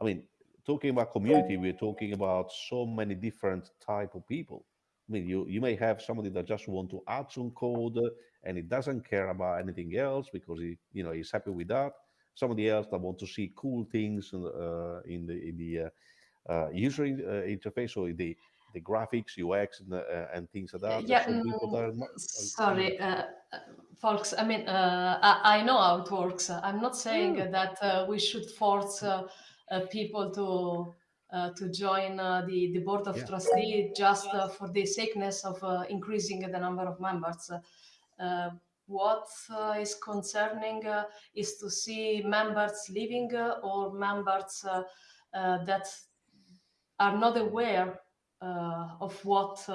I mean, talking about community, we're talking about so many different type of people. I mean, you, you may have somebody that just want to add some code and it doesn't care about anything else because he, you know, he's happy with that. Somebody else that want to see cool things uh, in the in the uh, uh, user uh, interface or the the graphics, UX, and, uh, and things like that. Yeah, mm, sorry, uh, folks. I mean, I, I, know how it works. I'm not saying mm. that we should force uh, people to uh, to join uh, the the board of yeah. trustees just for the sakeness of increasing the number of members. What uh, is concerning uh, is to see members leaving uh, or members that are not aware of what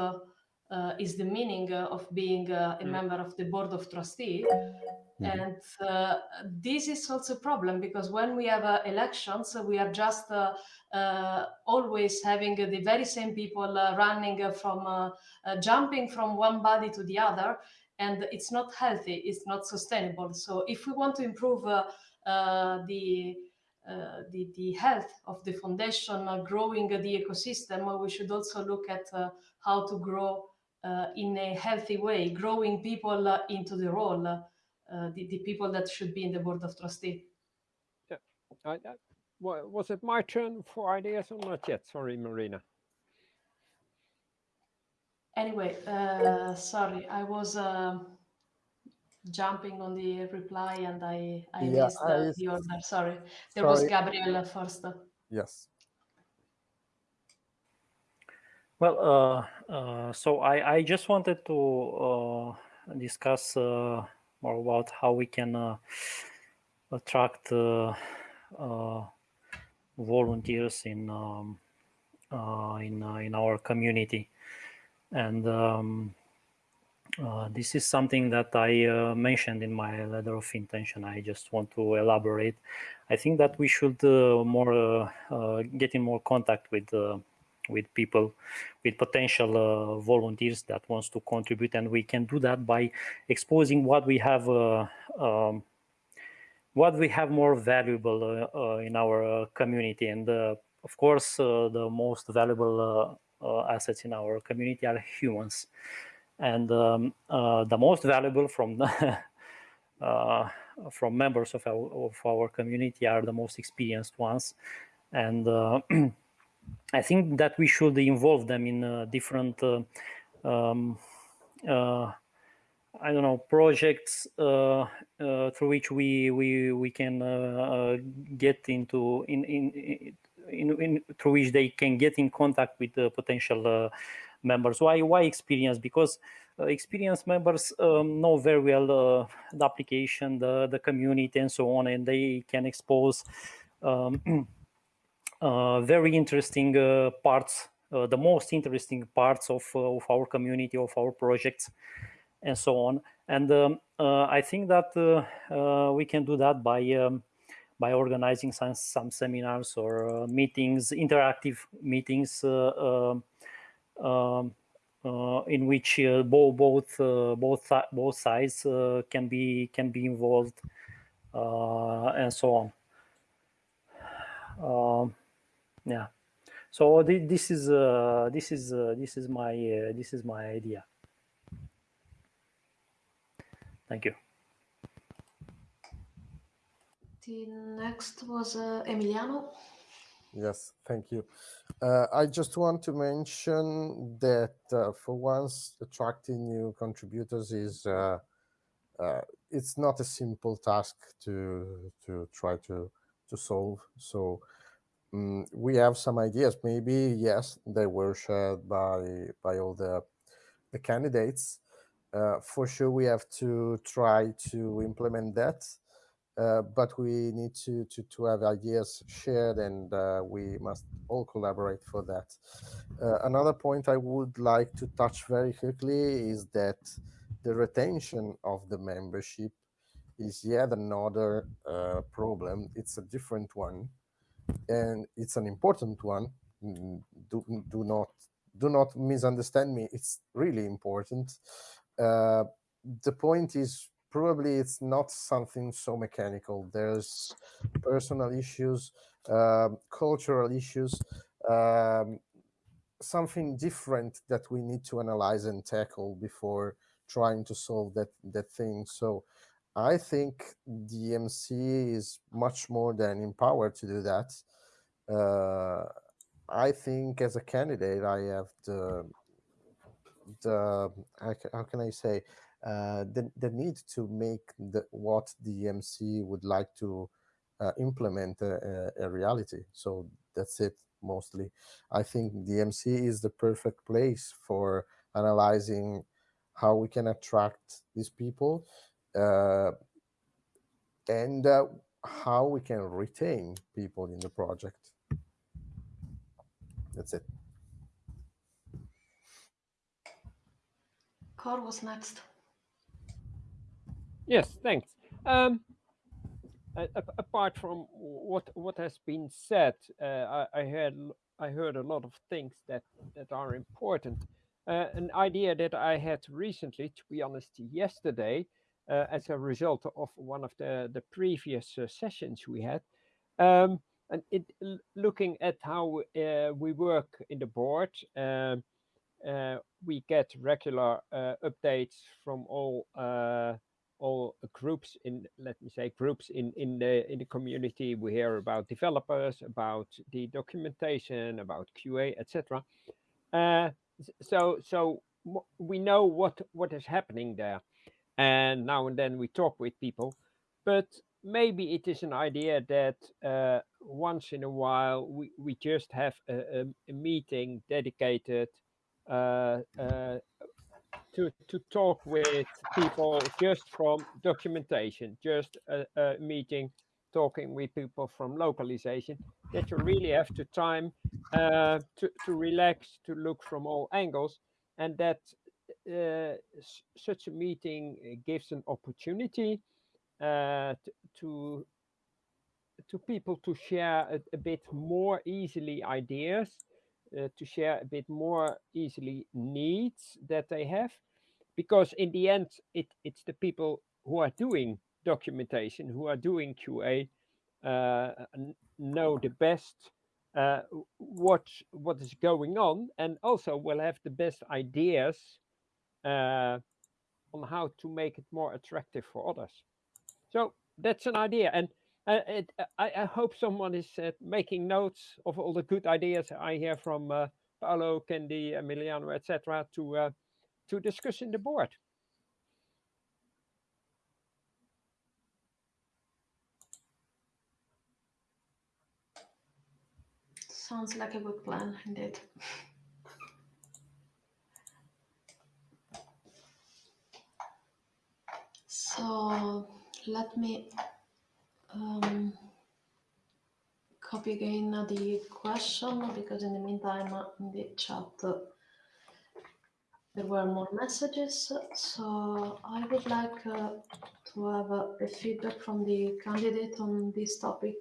uh, is the meaning uh, of being uh, a mm. member of the board of trustee. Mm -hmm. And this is also a problem because when we have elections, we are just always having the very same people running from jumping from one body to the other and it's not healthy it's not sustainable so if we want to improve uh, uh, the, uh, the the health of the foundation growing the ecosystem we should also look at how to grow uh, in a healthy way, growing people uh, into the role, uh, the, the people that should be in the board of trustee. Yeah. I, was it my turn for ideas or not yet? Sorry, Marina. Anyway, uh, sorry, I was uh, jumping on the reply and I, I yeah, missed uh, the order. Sorry, there sorry. was Gabriel first. Yes. Well, uh, uh, so I, I just wanted to uh, discuss uh, more about how we can uh, attract uh, volunteers in um, in in our community, and um, this is something that I mentioned in my letter of intention. I just want to elaborate. I think that we should more get in more contact with with people with potential uh, volunteers that wants to contribute and we can do that by exposing what we have uh, um, what we have more valuable uh, uh in our uh, community and uh, of course the most valuable assets in our community are humans. And um, the most valuable from the from members of our, of our community are the most experienced ones. And I think that we should involve them in uh, different, uh, um, uh, I don't know, projects uh, uh, through which we we we can uh, get into in in in, in, through which they can get in contact with the potential members. Why why experience? Because uh, experienced members um, know very well uh, the application, the the community, and so on, and they can expose um, uh, very interesting parts, the most interesting parts of of our community, of our projects, and so on. And um, I think that we can do that by. Um, by organizing some, some seminars or uh, meetings, interactive meetings uh, uh, um, uh, in which uh, both both uh, both both sides can be can be involved and so on. Um, yeah. So th this is this is this is my this is my idea. Thank you. The next was uh, Emiliano. Yes, thank you. Uh, I just want to mention that uh, for once, attracting new contributors is uh, uh it's not a simple task to to try to to solve. So um, we have some ideas. Maybe yes, they were shared by by all the the candidates. Uh, for sure, we have to try to implement that but we need to, to, to have ideas shared and uh, we must all collaborate for that. Uh, another point I would like to touch very quickly is that the retention of the membership is yet another uh, problem. It's a different one and it's an important one. Mm, do, do not do not misunderstand me. It's really important. Uh, the point is probably it's not something so mechanical. There's personal issues, um, cultural issues, um, something different that we need to analyze and tackle before trying to solve that that thing. So I think the MC is much more than empowered to do that. Uh, I think as a candidate, I have the the how can I say the, the need to make the, what the MC would like to uh, implement a, a, reality. So that's it mostly. I think the MC is the perfect place for analyzing how we can attract these people uh, and uh, how we can retain people in the project. That's it. Cor was next. Yes, thanks. Um, apart from what what has been said, uh, I, I, heard I heard a lot of things that that are important. Uh, an idea that I had recently, to be honest, yesterday, uh, as a result of one of the the previous uh, sessions we had, um, and it looking at how uh, we work in the board. Um, we get regular updates from all all groups in let me say groups in in the in the community. We hear about developers about the documentation about qa etc uh, so so we know what what is happening there. And now and then we talk with people. But maybe it is an idea that uh, once in a while we, we just have a, a, a meeting dedicated uh, uh to, to talk with people just from documentation, just a, a meeting, talking with people from localization, that you really have to time uh, to, to relax, to look from all angles, and that uh, such a meeting gives an opportunity uh, to to people to share a, a bit more easily ideas to share a bit more easily needs that they have because in the end it it's the people who are doing documentation who are doing qa uh, know the best uh, what what is going on and also will have the best ideas uh, on how to make it more attractive for others. So that's an idea and uh, it, I, I, hope someone is uh, making notes of all the good ideas I hear from uh, Paolo, Kendy, Emiliano, etc. to uh, to discuss in the board. sounds like a good plan indeed. So let me um, copy again the question because in the meantime uh, in the chat uh, there were more messages. So I would like uh, to have a, a, feedback from the candidate on this topic.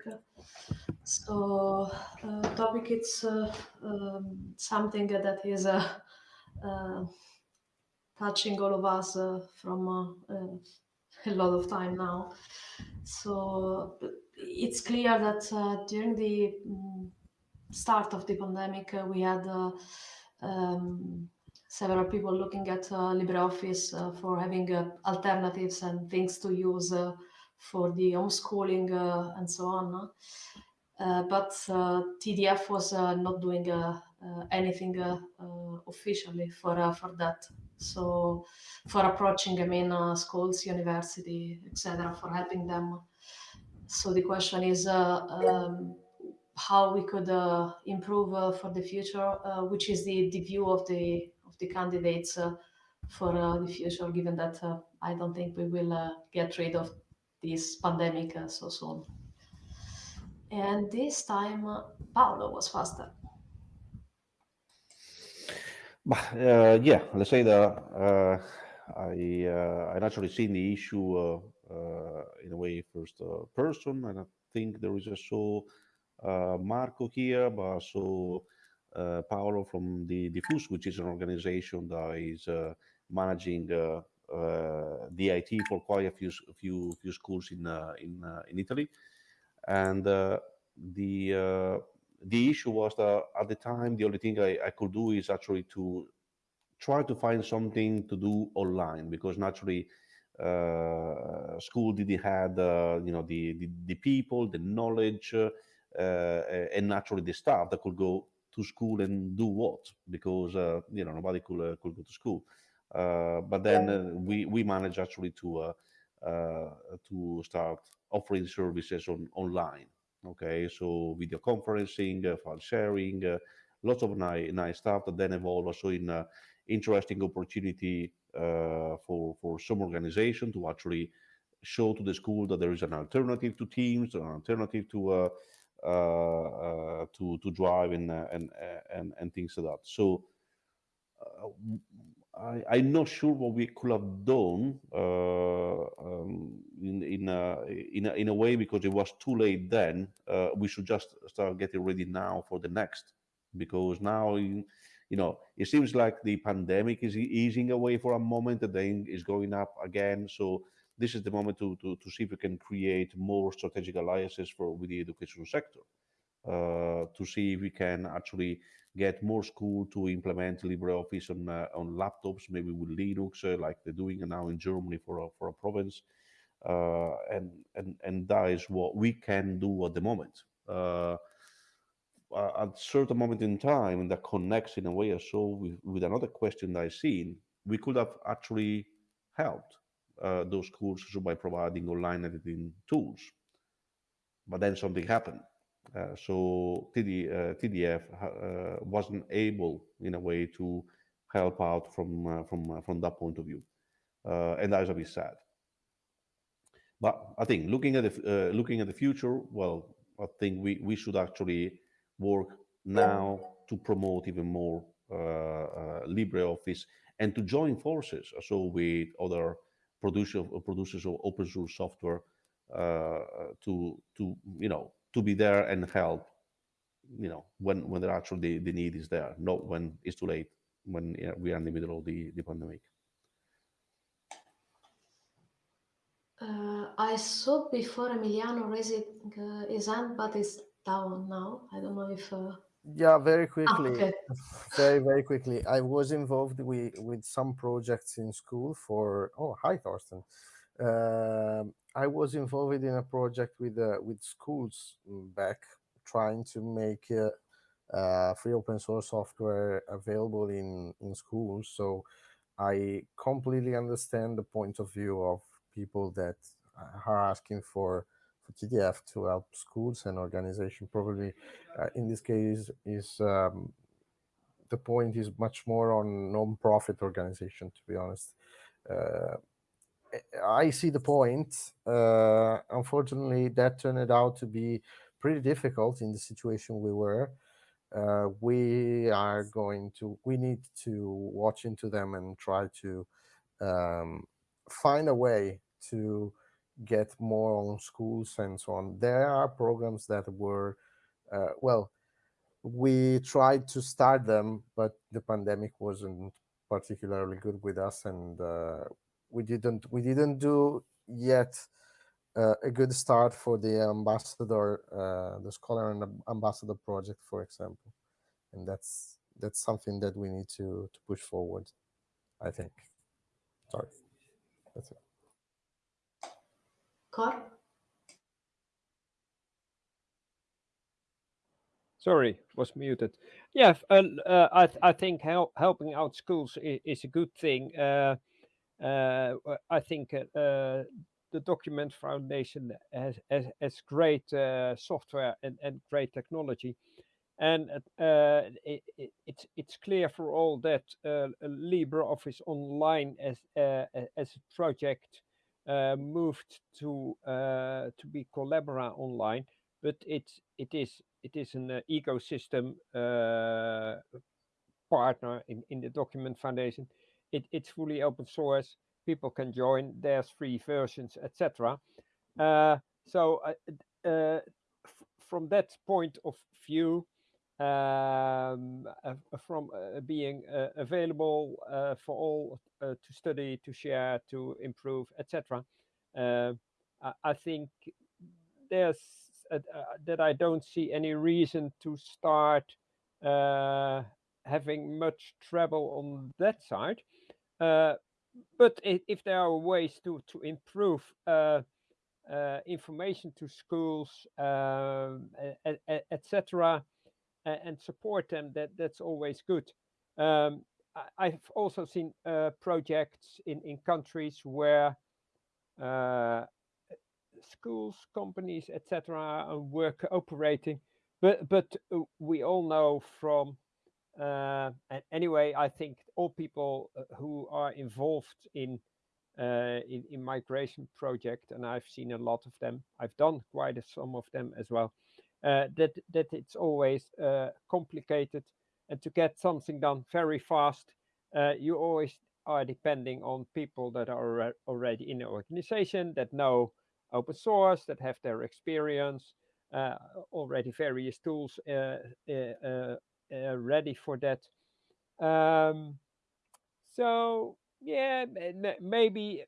So uh, topic it's uh, um, something that is uh, uh, touching all of us uh, from a lot of time now. So it's clear that during the um, start of the pandemic, we had um, several people looking at uh, LibreOffice uh, for having uh, alternatives and things to use uh, for the homeschooling uh, and so on. Uh, but TDF was not doing Uh, anything uh, uh, officially for for that. So for approaching, I mean, schools, university, etc., for helping them. So the question is. Um, how we could improve for the future, which is the, the view of the of the candidates uh, for uh, the future, given that uh, I don't think we will get rid of this pandemic so soon. And this time, Paolo was faster. Uh, yeah, let's say that uh, I uh, I naturally seen the issue in a way first person, and I think there is also Marco here, but also uh, Paolo from the Diffus, which is an organization that is uh, managing uh, the IT for quite a few few few schools in in in Italy, and the the issue was that at the time the only thing I, I could do is actually to try to find something to do online because naturally uh, school didn't have uh, you know the, the, the people the knowledge uh, and naturally the staff that could go to school and do what because uh, you know nobody could uh, could go to school. Uh, but then uh, we we managed actually to uh, uh, to start offering services on online okay so video conferencing uh, file sharing uh, lots of nice nice stuff that then evolved also in uh, interesting opportunity for for some organization to actually show to the school that there is an alternative to Teams, an alternative to uh, uh, to to drive and uh, and and and things like that. So I, I'm not sure what we could have done um, in in a, in a, in a way because it was too late then. we should just start getting ready now for the next because now you know it seems like the pandemic is easing away for a moment and then is going up again so this is the moment to, to, to see if we can create more strategic alliances for with the education sector uh, to see if we can actually get more school to implement LibreOffice on uh, on laptops, maybe with Linux, uh, like they're doing now in Germany for a, for a province. Uh, and and and that is what we can do at the moment. Uh, at a certain moment in time, that connects in a way or so with, with another question that I've seen, we could have actually helped uh, those schools by providing online editing tools. But then something happened. Uh, so TD, uh, TDF uh, wasn't able, in a way, to help out from uh, from uh, from that point of view, and that is a bit sad. But I think looking at the looking at the future, well, I think we we should actually work now to promote even more LibreOffice and to join forces, so with other producer, producers of open source software uh, to to you know to be there and help you know when when there actually the, the need is there not when it's too late when you know, we are in the middle of the, the pandemic. Uh, i saw before emiliano raising uh, his hand but it's down now. I don't know if uh... yeah very ah, quickly. ah, okay. very very quickly. I was involved with with some projects in school for oh hi thorsten. Uh, I was involved in a project with uh, with schools back, trying to make uh, uh, free open source software available in in schools. So I completely understand the point of view of people that are asking for for TDF to help schools and organization. Probably uh, in this case is um, the point is much more on non-profit organization. To be honest, uh, I see the point. Uh, unfortunately, that turned out to be pretty difficult in the situation we were. Uh, we are going to, we need to watch into them and try to um, find a way to get more on schools and so on. There are programs that were, uh, well, we tried to start them, but the pandemic wasn't particularly good with us, and uh, we didn't we didn't do yet uh, a good start for the ambassador, uh, the scholar and ambassador project, for example, and that's that's something that we need to to push forward. I think. Sorry, that's it. Cor? Sorry, was muted. Yeah, uh, uh, I, th I think help, helping out schools is, is a good thing. Uh Uh, uh, I think uh, uh, the Document Foundation has, has, has great uh, software and, and great technology. And it, it, it's, it's clear for all that LibreOffice Online as, as a project moved to, to be Collabora Online, but it's, it is it is an uh, ecosystem uh, partner in, in the Document Foundation. It, it's fully open source. People can join. There's free versions, etc. Uh, so uh, uh, from that point of view, um, uh, from being available for all to study, to share, to improve, etc. I, I think there's uh, uh, that I don't see any reason to start uh, having much trouble on that side. But if, there are ways to to improve information to schools, um, etc., and support them, that that's always good. Um, I've also seen uh, projects in, in countries where uh, schools, companies, etc., were operating. But but uh, we all know from uh, anyway. I think all people uh, who are involved in, uh, in in migration project, and I've seen a lot of them. I've done quite a, some of them as well. Uh, that that it's always uh, complicated, and to get something done very fast, you always are depending on people that are already in the organization that know open source that have their experience, uh, already various tools uh, ready for that. Um, so yeah, maybe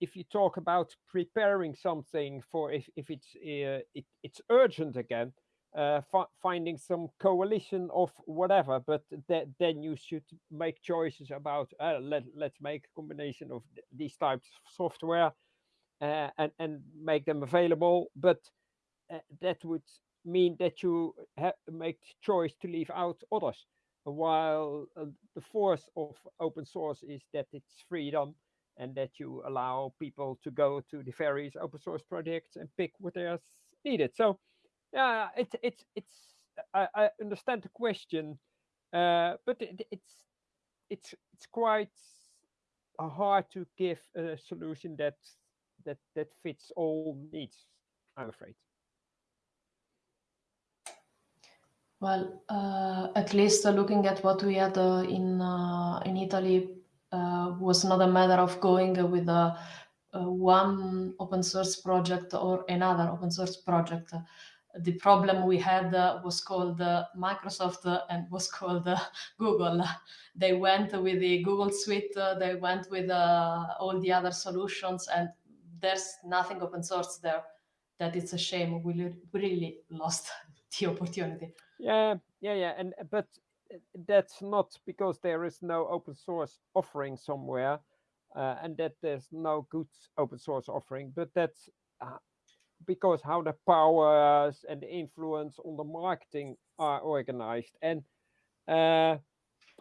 if you talk about preparing something for if, if it's uh, it, it's urgent again, uh, finding some coalition of whatever, but that, then you should make choices about uh, let let's make a combination of th these types of software uh, and and make them available. But uh, that would mean that you make choice to leave out others. While uh, the force of open source is that it's freedom and that you allow people to go to the various open source projects and pick what they are needed. So yeah, it's it's it's I, I understand the question, uh, but it, it's it's it's quite hard to give a solution that that that fits all needs. I'm afraid. Well, uh, at least uh, looking at what we had uh, in uh, in Italy uh, was not a matter of going with a, one open source project or another open source project. The problem we had uh, was called Microsoft and was called Google. They went with the Google Suite, they went with all the other solutions, and there's nothing open source there that it's a shame we really lost the opportunity yeah yeah yeah and but uh, that's not because there is no open source offering somewhere uh, and that there's no good open source offering but that's uh, because how the powers and the influence on the marketing are organized and uh,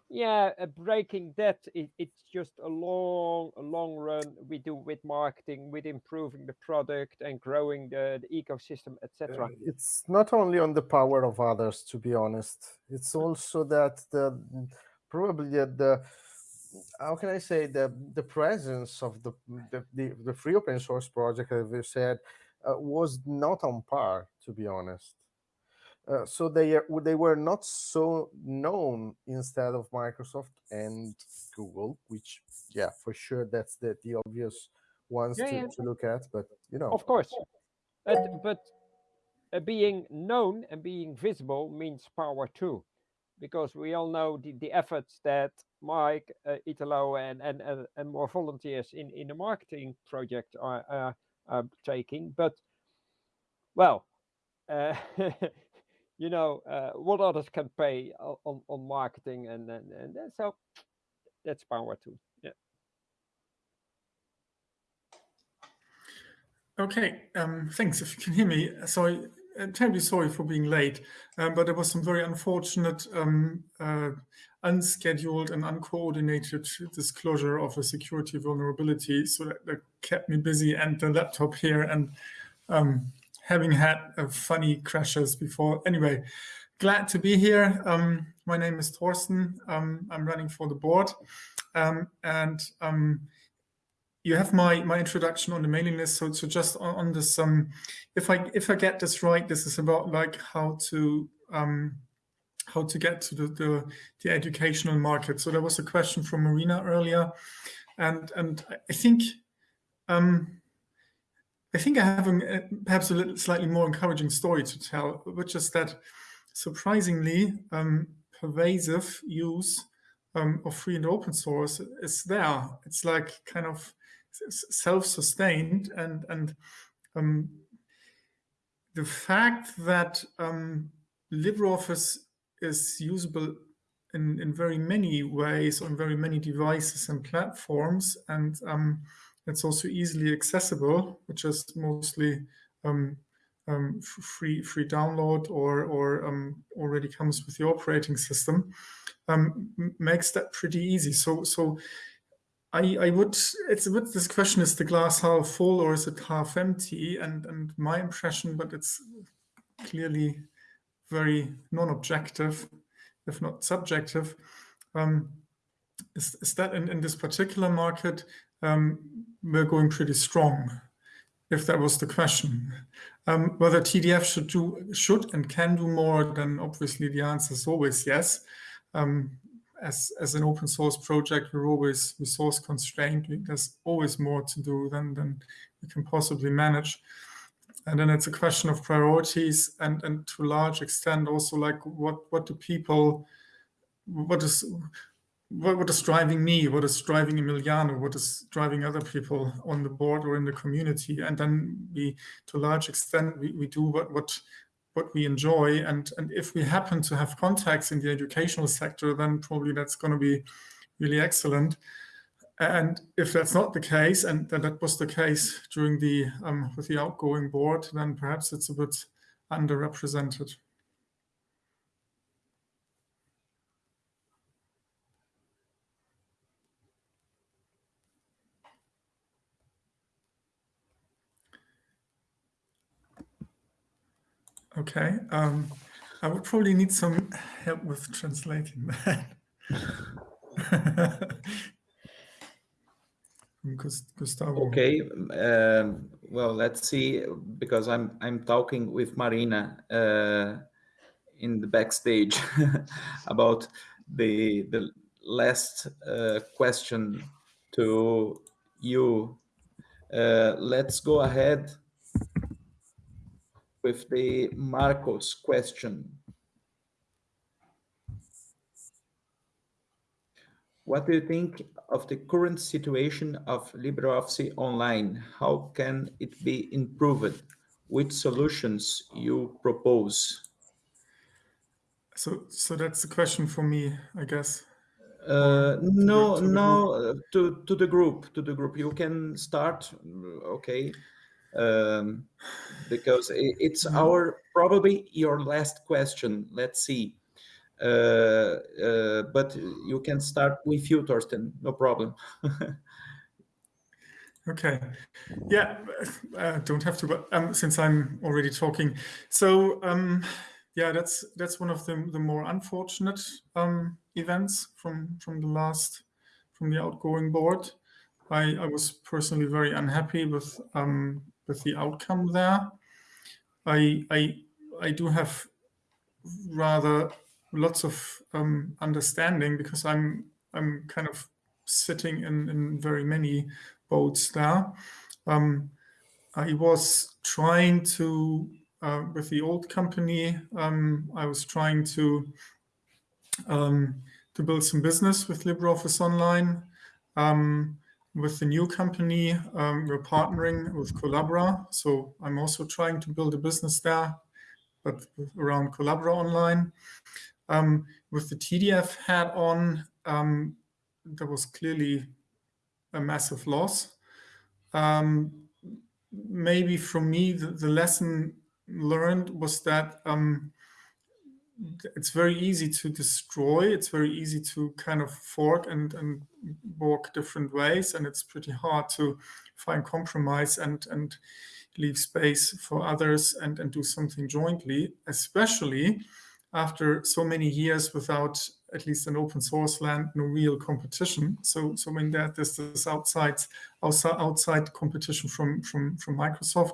yeah, uh, breaking that it, it's just a long, a long run we do with marketing, with improving the product and growing the, the ecosystem, etc. Uh, it's not only on the power of others, to be honest. It's also that the probably the, the how can I say the the presence of the the, the, the free open source project, as we said, uh, was not on par, to be honest. Uh, so they are, they were not so known instead of Microsoft and Google, which yeah, for sure that's the the obvious ones Yeah, to, yeah. to look at. But you know, Of course, but but uh, being known and being visible means power too, because we all know the, the efforts that Mike, uh, Italo, and, and and and more volunteers in in the marketing project are uh, are taking. But well, uh, you know uh, what others can pay on on marketing, and and and then so that's power too. Yeah. Okay, um, thanks. If you can hear me, sorry, uh, terribly sorry for being late, um, but there was some very unfortunate, um, uh, unscheduled and uncoordinated disclosure of a security vulnerability, so that, that kept me busy and the laptop here and um, having had funny crashes before. Anyway, glad to be here. Um, my name is Thorsten. Um, I'm running for the board, um, and um, you have my my introduction on the mailing list. So so just on, on this, um, if I if I get this right, this is about like how to um, how to get to the, the the educational market. So there was a question from Marina earlier, and and I think. Um, I think I have a, perhaps a little, slightly more encouraging story to tell, which is that surprisingly um, pervasive use um, of free and open source is there. It's like kind of self-sustained, and and um, the fact that um, LibreOffice is usable in, in very many ways on very many devices and platforms, and um, it's also easily accessible, which is mostly um, um, free free download or or um, already comes with the operating system, um, makes that pretty easy. So so I I would it's a bit this question is the glass half full or is it half empty? And and my impression, but it's clearly very non-objective, if not subjective, um, is, is that in, in this particular market um, we're going pretty strong, if that was the question. Um, whether TDF should do should and can do more, then obviously the answer is always yes. Um, as, as an open source project, we're always resource constrained. There's always more to do than, than we can possibly manage. And then it's a question of priorities and, and to a large extent also like what, what do people, what is, what, what is driving me? What is driving Emiliano? What is driving other people on the board or in the community? And then we, to a large extent, we, we do what, what, what we enjoy. And, and if we happen to have contacts in the educational sector, then probably that's going to be really excellent. And if that's not the case, and that, that was the case during the um, with the outgoing board, then perhaps it's a bit underrepresented. Okay, um, I would probably need some help with translating that. Gustavo. Okay. Um, well, let's see, because I'm I'm talking with Marina uh, in the backstage about the the last uh, question to you. Uh, let's go ahead with the Marcos question. What do you think of the current situation of LibreOffice Online? How can it be improved? Which solutions you propose? So, so that's the question for me, I guess. Uh, Or to the- no, to the no, uh, to to the group, to the group. You can start, okay, um, because i- it's Mhm. our probably your last question. Let's see. but you can start with you, Thorsten, no problem. Okay. Yeah, uh, don't have to, but um, since I'm already talking. So um, yeah, that's that's one of the, the more unfortunate um, events from from the last from the outgoing board. I, I was personally very unhappy with um, with the outcome there. I I I do have rather lots of um, understanding because I'm I'm kind of sitting in, in very many boats there. Um, I was trying to, uh, with the old company, um, I was trying to um, to build some business with LibreOffice Online. Um, with the new company, um, we're partnering with Collabora. So I'm also trying to build a business there, but around Collabora Online. Um, with the TDF hat on, there was clearly a massive loss. Um, maybe for me, the, the, lesson learned was that um, it's very easy to destroy. It's very easy to kind of fork and, and walk different ways. And it's pretty hard to find compromise and, and leave space for others and, and do something jointly, especially after so many years without at least an open source land, no real competition. So, so when there, there's this outside, outside, outside competition from, from, from Microsoft,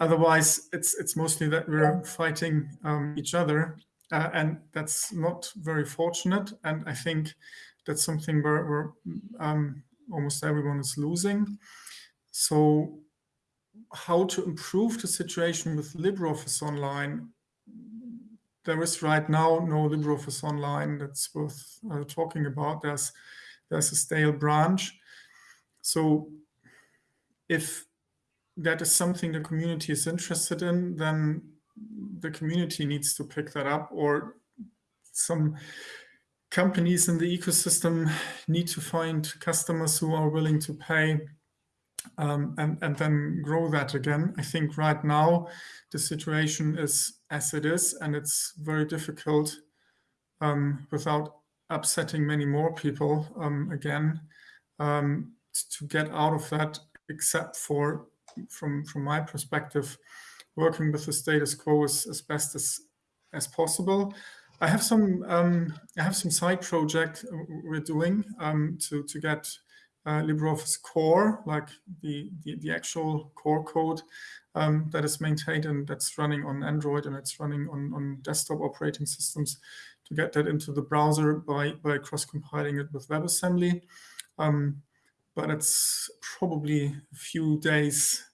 otherwise it's, it's mostly that we're fighting um, each other uh, and that's not very fortunate. And I think that's something where, where um, almost everyone is losing. So how to improve the situation with LibreOffice Online there is right now no LibreOffice Online that's worth uh, talking about. There's there's a stale branch. So if that is something the community is interested in, then the community needs to pick that up or some companies in the ecosystem need to find customers who are willing to pay um, and, and then grow that again. I think right now the situation is as it is, and it's very difficult um, without upsetting many more people um, again um, to get out of that, except for, from, from my perspective, working with the status quo as, as best as, as possible. I have some um, I have some side project we're doing um, to to get uh, LibreOffice Core, like the, the, the actual core code um, that is maintained and that's running on Android and it's running on, on desktop operating systems to get that into the browser by, by cross-compiling it with WebAssembly. Um, but it's probably a few days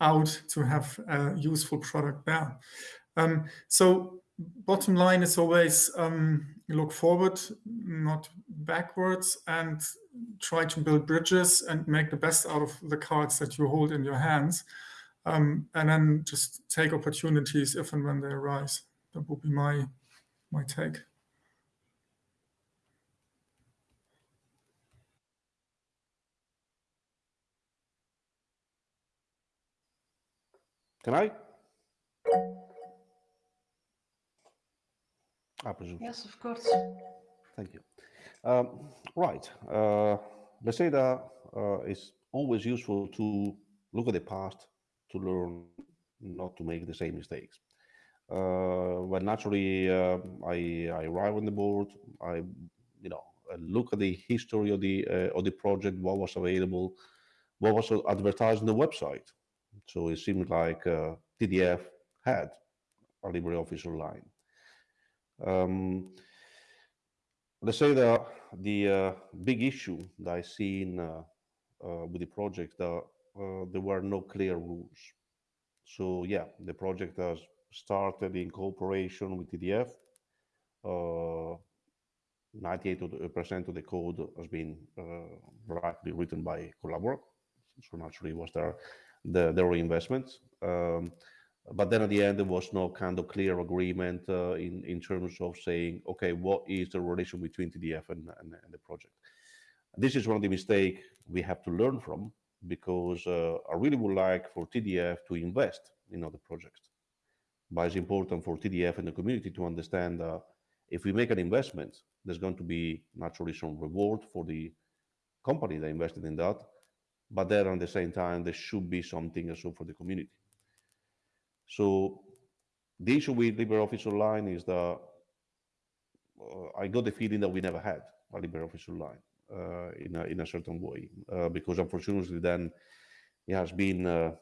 out to have a useful product there. Um, so bottom line is always um, look forward, not backwards, and try to build bridges and make the best out of the cards that you hold in your hands. Um, and then just take opportunities if and when they arise. That would be my, my take. Can I? I presume. Yes, of course. Thank you. Um, right. Uh, let's say that uh, it's always useful to look at the past to learn not to make the same mistakes. Uh, well, naturally, uh, I, I arrive on the board. I, you know, look at the history of the uh, of the project, what was available, what was advertised on the website. So it seemed like uh, TDF had a LibreOffice Online. Um, let's say that the uh, big issue that I see in, uh, uh, with the project that uh, there were no clear rules. So yeah, the project has started in cooperation with TDF. 98% uh, of the code has been uh, rightly written by Collabora. So naturally was there the, the reinvestment. Um, but then at the end there was no kind of clear agreement uh, in in terms of saying okay what is the relation between tdf and, and, and the project? This is one of the mistakes we have to learn from because uh, i really would like for tdf to invest in other projects. But it's important for tdf and the community to understand that If we make an investment, there's going to be naturally some reward for the company that invested in that, but then at the same time, there should be something also for the community. So the issue with LibreOffice Online is that uh, I got the feeling that we never had a LibreOffice Online uh, in, a, in a certain way, uh, because unfortunately then it has been uh,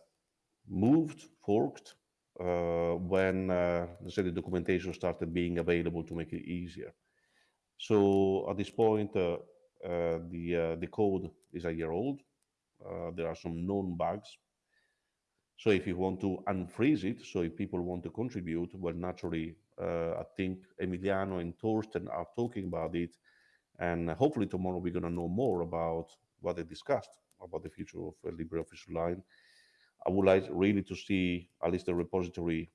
moved, forked, uh, when uh, say the documentation started being available to make it easier. So at this point, the the code is a year old. There are some known bugs so if you want to unfreeze it, so if people want to contribute, well, naturally, uh, I think Emiliano and Thorsten are talking about it. And hopefully tomorrow we're going to know more about what they discussed about the future of uh, LibreOffice Online. I would like really to see at least the repository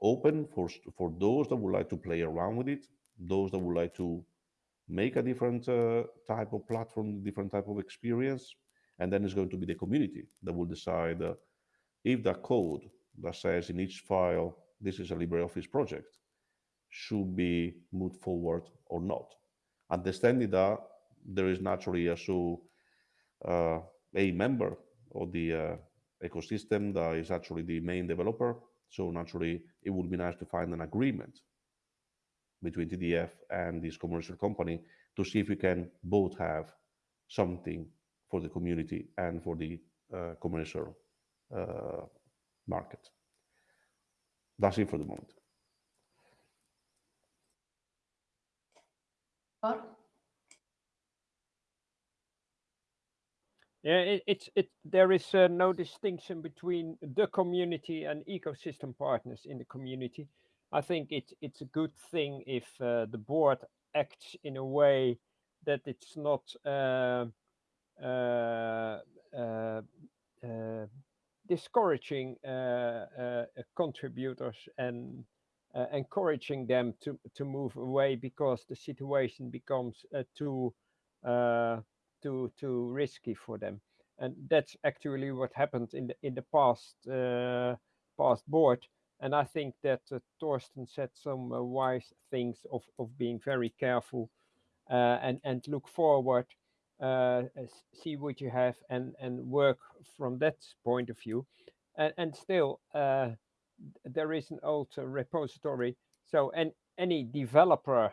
open for, for those that would like to play around with it, those that would like to make a different uh, type of platform, different type of experience. And then it's going to be the community that will decide uh, if the code that says in each file, this is a LibreOffice project, should be moved forward or not. Understanding that there is naturally also uh, a member of the uh, ecosystem that is actually the main developer. So naturally, it would be nice to find an agreement between TDF and this commercial company to see if we can both have something for the community and for the uh, commercial uh, market. That's it for the moment. Yeah, it, it's it. There is uh, no distinction between the community and ecosystem partners in the community. I think it's it's a good thing if uh, the board acts in a way that it's not uh, discouraging uh, uh, contributors and uh, encouraging them to to move away because the situation becomes too too too risky for them. And that's actually what happened in the in the past uh, past board. And i think that uh, Thorsten said some uh, wise things of of being very careful and and look forward uh, see what you have and and work from that point of view and and still uh, there is an old uh, repository so and any developer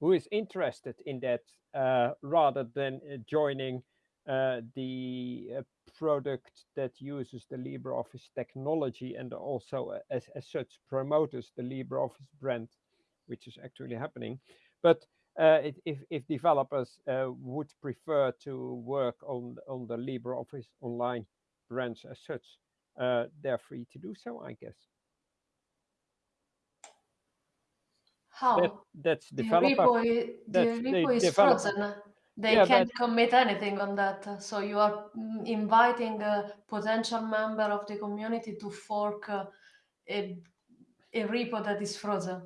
who is interested in that uh, rather than uh, joining the product that uses the LibreOffice technology and also as, as such promotes the LibreOffice brand, which is actually happening. But uh, if, if developers uh, would prefer to work on, on the LibreOffice Online branch as such, uh, they're free to do so, I guess. How? That, that's the developer. Repo, that's the repo is developer. frozen. They yeah, can't commit anything on that. So you are mm, inviting a potential member of the community to fork a, a repo that is frozen.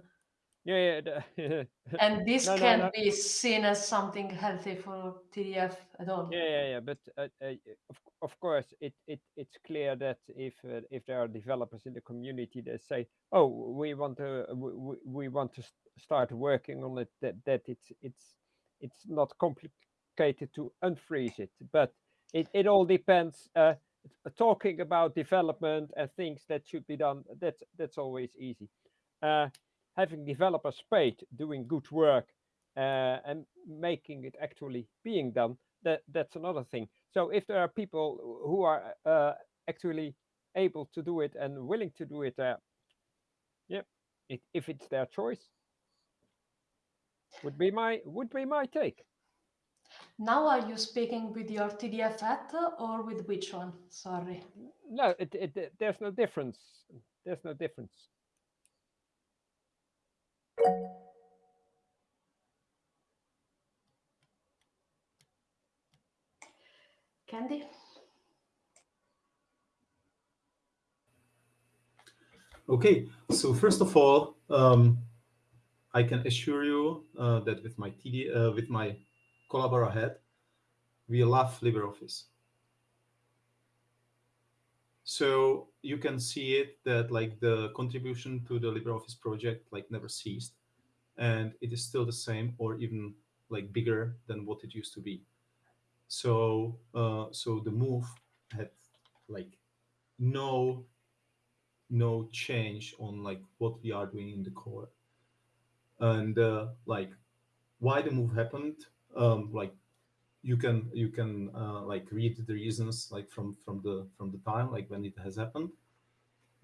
Yeah, yeah. And this no, no, can't no. be seen as something healthy for TDF at all. Yeah, yeah, yeah. But uh, uh, of, of course, it, it it's clear that if uh, if there are developers in the community that say, "Oh, we want to we, we want to st start working on it," that that it's it's it's not complicated to unfreeze it. But it it all depends. Uh, talking about development and things that should be done, that's that's always easy. Uh, having developers paid doing good work uh, and making it actually being done, that that's another thing. So if there are people who are uh, actually able to do it and willing to do it, uh, yeah, it, if it's their choice, would be my would be my take. Now, are you speaking with your TDF at or with which one? Sorry. No, it, it, there's no difference. There's no difference. Kendy? Okay, so first of all, um, I can assure you uh, that with my TD, uh, with my Collabora head, we love LibreOffice. So you can see it that like the contribution to the LibreOffice project like never ceased. and it is still the same or even like bigger than what it used to be. So uh, so the move had like no no change on like what we are doing in the core. And uh, like why the move happened um, like you can you can uh, like read the reasons like from from the from the time like when it has happened.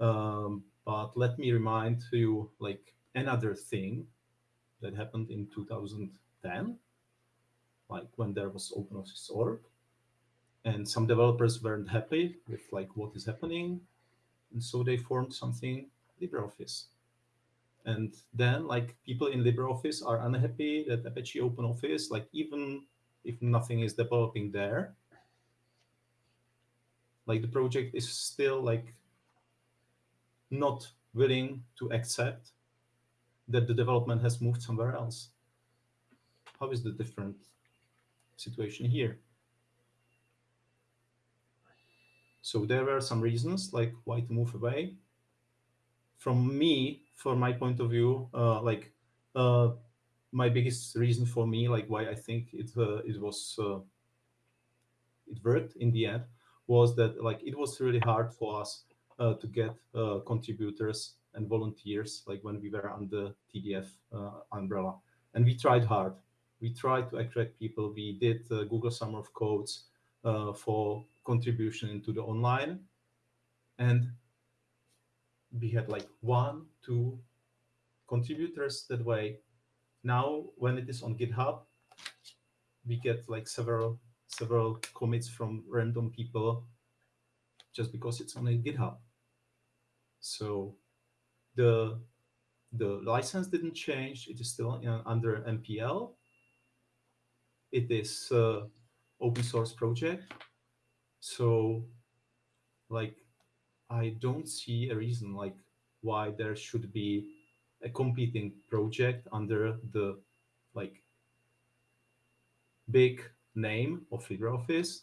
Um, but let me remind you like another thing that happened in 2010 like when there was OpenOffice.org and some developers weren't happy with like what is happening and so they formed something LibreOffice. And then like people in LibreOffice are unhappy that Apache OpenOffice like even if nothing is developing there like the project is still like not willing to accept that the development has moved somewhere else. How is the different situation here. So there were some reasons like why to move away. From me from my point of view uh, like uh, my biggest reason for me, like why I think it uh, it was uh, it worked in the end, was that like it was really hard for us uh, to get uh, contributors and volunteers, like when we were under TDF umbrella, and we tried hard. We tried to attract people. We did uh, Google Summer of Codes for contribution into the online, and we had like one, two contributors that way now, when it is on GitHub, we get like several several commits from random people just because it's on GitHub. So the the license didn't change. It is still in, under MPL. It is uh, open source project. So like, I don't see a reason like why there should be a competing project under the like big name of LibreOffice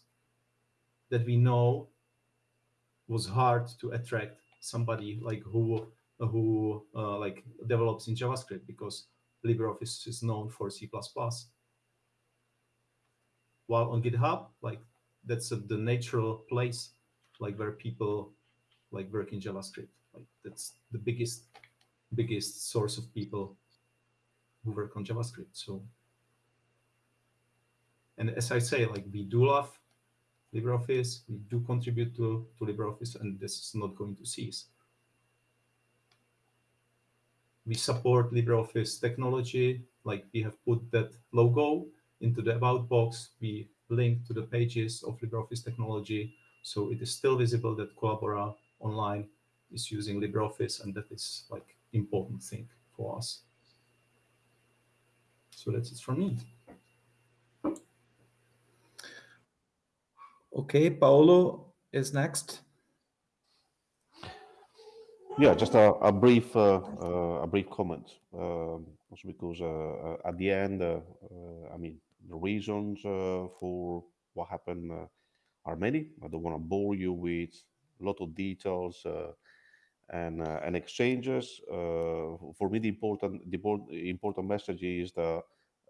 that we know was hard to attract somebody like who who uh, like develops in JavaScript because LibreOffice is known for C++. While on GitHub, like that's a, the natural place like where people like work in JavaScript. Like that's the biggest biggest source of people who work on JavaScript. So, and as I say, like we do love LibreOffice, we do contribute to, to LibreOffice, and this is not going to cease. We support LibreOffice technology, like we have put that logo into the about box. We link to the pages of LibreOffice technology. So it is still visible that Collabora online is using LibreOffice, and that is like important thing for us. So that's it from me. Okay, Paolo is next. Yeah, just a, a brief uh, uh, a brief comment. Um, also because uh, uh at the end, uh, uh, I mean, the reasons uh, for what happened uh, are many. I don't want to bore you with a lot of details uh, and uh, and exchanges. Uh, for me, the important the important message is that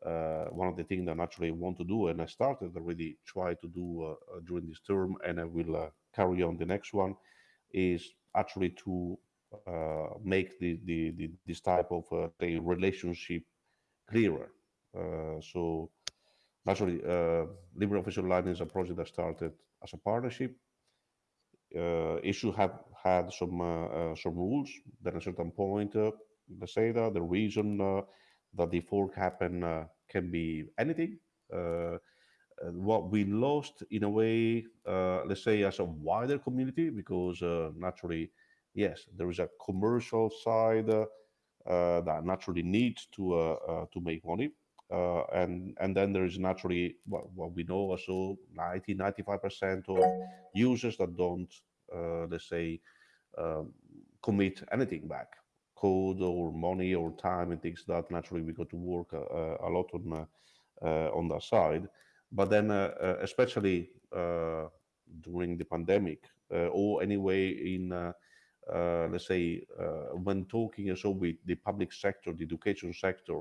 uh, one of the things that I naturally want to do, and I started already try to do during this term, and I will carry on the next one, is actually to make the, the, the, this type of relationship clearer. so naturally, uh, LibreOffice Online is a project that started as a partnership uh, issue have had some uh, uh, some rules. Then at a certain point, let's say that the reason that the fork happened can be anything. what we lost in a way, let's say, as a wider community, because naturally, yes, there is a commercial side uh, that naturally needs to uh, uh, to make money. And and then there is naturally what, what we know also 90 95 percent of users that don't let's say um, commit anything back code or money or time and things that naturally we got to work uh, a lot on uh, on that side. But then uh, especially during the pandemic or anyway in uh, let's say, uh, when talking also with the public sector, the education sector,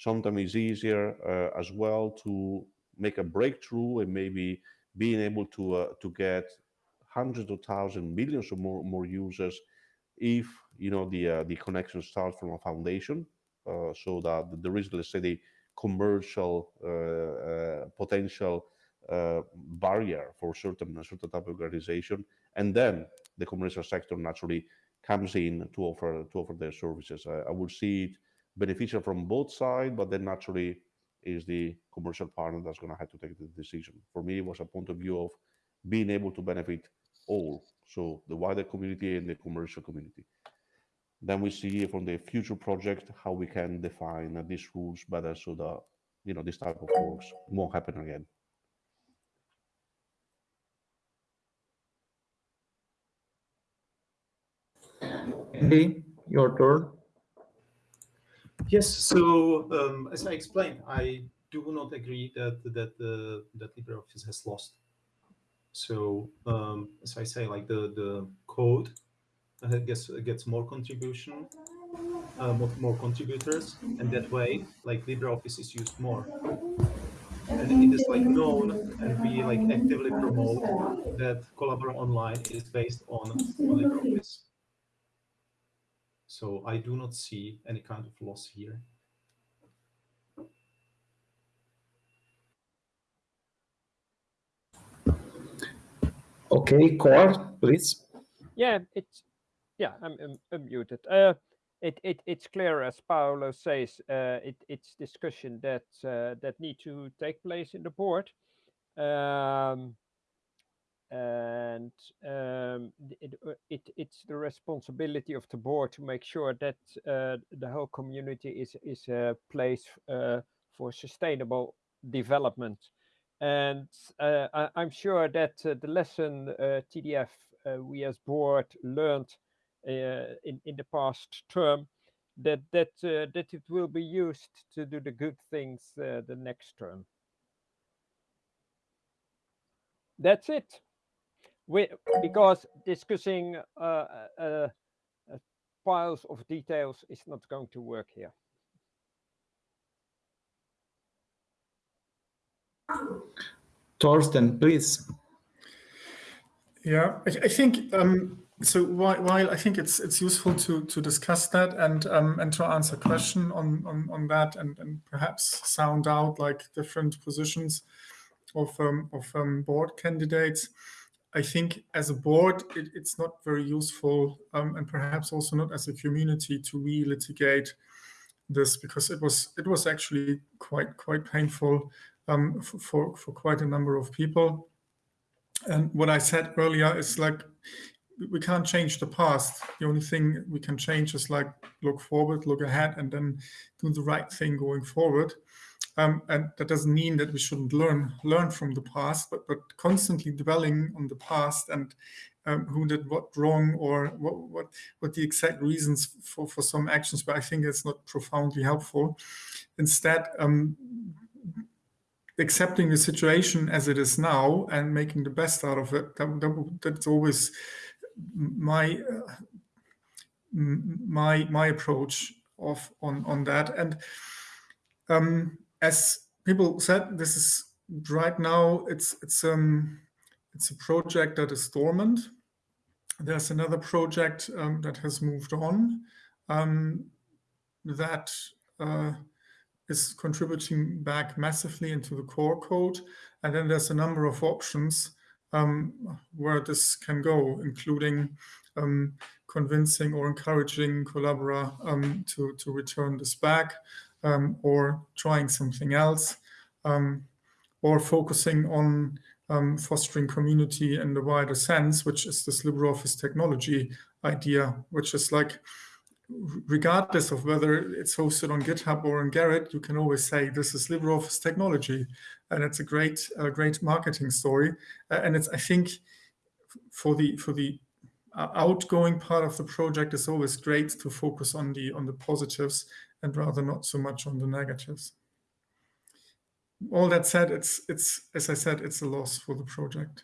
sometimes it's easier uh, as well to make a breakthrough and maybe being able to uh, to get hundreds of thousands, millions or more more users if you know the uh, the connection starts from a foundation, uh, so that there is let's say the commercial potential barrier for certain certain type of organization, and then the commercial sector naturally comes in to offer to offer their services. I, I would see it beneficial from both sides, but then naturally is the commercial partner that's going to have to take the decision. For me, it was a point of view of being able to benefit all, so the wider community and the commercial community. Then we see from the future project how we can define these rules better so that you know this type of works won't happen again. Kendy, your turn. Yes. So um, as I explained, I do not agree that that uh, that LibreOffice has lost. So um, as I say, like the the code uh, gets gets more contribution, uh, more, more contributors, and that way, like LibreOffice is used more. And it is like known, and we like actively promote that Collabora Online is based on, on LibreOffice. So I do not see any kind of loss here. Okay, Cor, please. Yeah, it's yeah, I'm, I'm unmuted. Uh, it, it it's clear as Paolo says, uh, it it's discussion that uh, that need to take place in the board. Um, and um, it, uh, it, it's the responsibility of the board to make sure that uh, the whole community is is a place uh, for sustainable development. And uh, I, am sure that uh, the lesson uh, TDF we as board learned in in the past term that that that it will be used to do the good things the next term. That's it we because discussing uh, uh, uh, piles of details is not going to work here. Thorsten, please. Yeah, I, I think um, so. While, while, I think it's it's useful to to discuss that and um, and to answer question on on on that and and perhaps sound out like different positions of um, of um, board candidates. I think as a board, it, it's not very useful um, and perhaps also not as a community to re-litigate this because it was it was actually quite quite painful um, for, for, for quite a number of people. And what I said earlier is like we can't change the past. The only thing we can change is like look forward, look ahead, and then do the right thing going forward. Um, and that doesn't mean that we shouldn't learn learn from the past, but but constantly dwelling on the past and um, who did what wrong or what, what what the exact reasons for for some actions. But I think it's not profoundly helpful. Instead, um, accepting the situation as it is now and making the best out of it. That, that that's always my uh, my my approach of on on that and. Um, as people said, this is right now it's it's um it's a project that is dormant. There's another project um, that has moved on um, that uh, is contributing back massively into the core code. And then there's a number of options um, where this can go, including um, convincing or encouraging Collabora um, to, to return this back, um, or trying something else, um, or focusing on um, fostering community in the wider sense, which is this LibreOffice technology idea, which is like, regardless of whether it's hosted on GitHub or on Gerrit, you can always say this is LibreOffice technology, and it's a great, uh, great marketing story. Uh, and it's, I think, for the for the uh, outgoing part of the project, it's always great to focus on the on the positives and rather not so much on the negatives. All that said, it's, it's as I said, it's a loss for the project.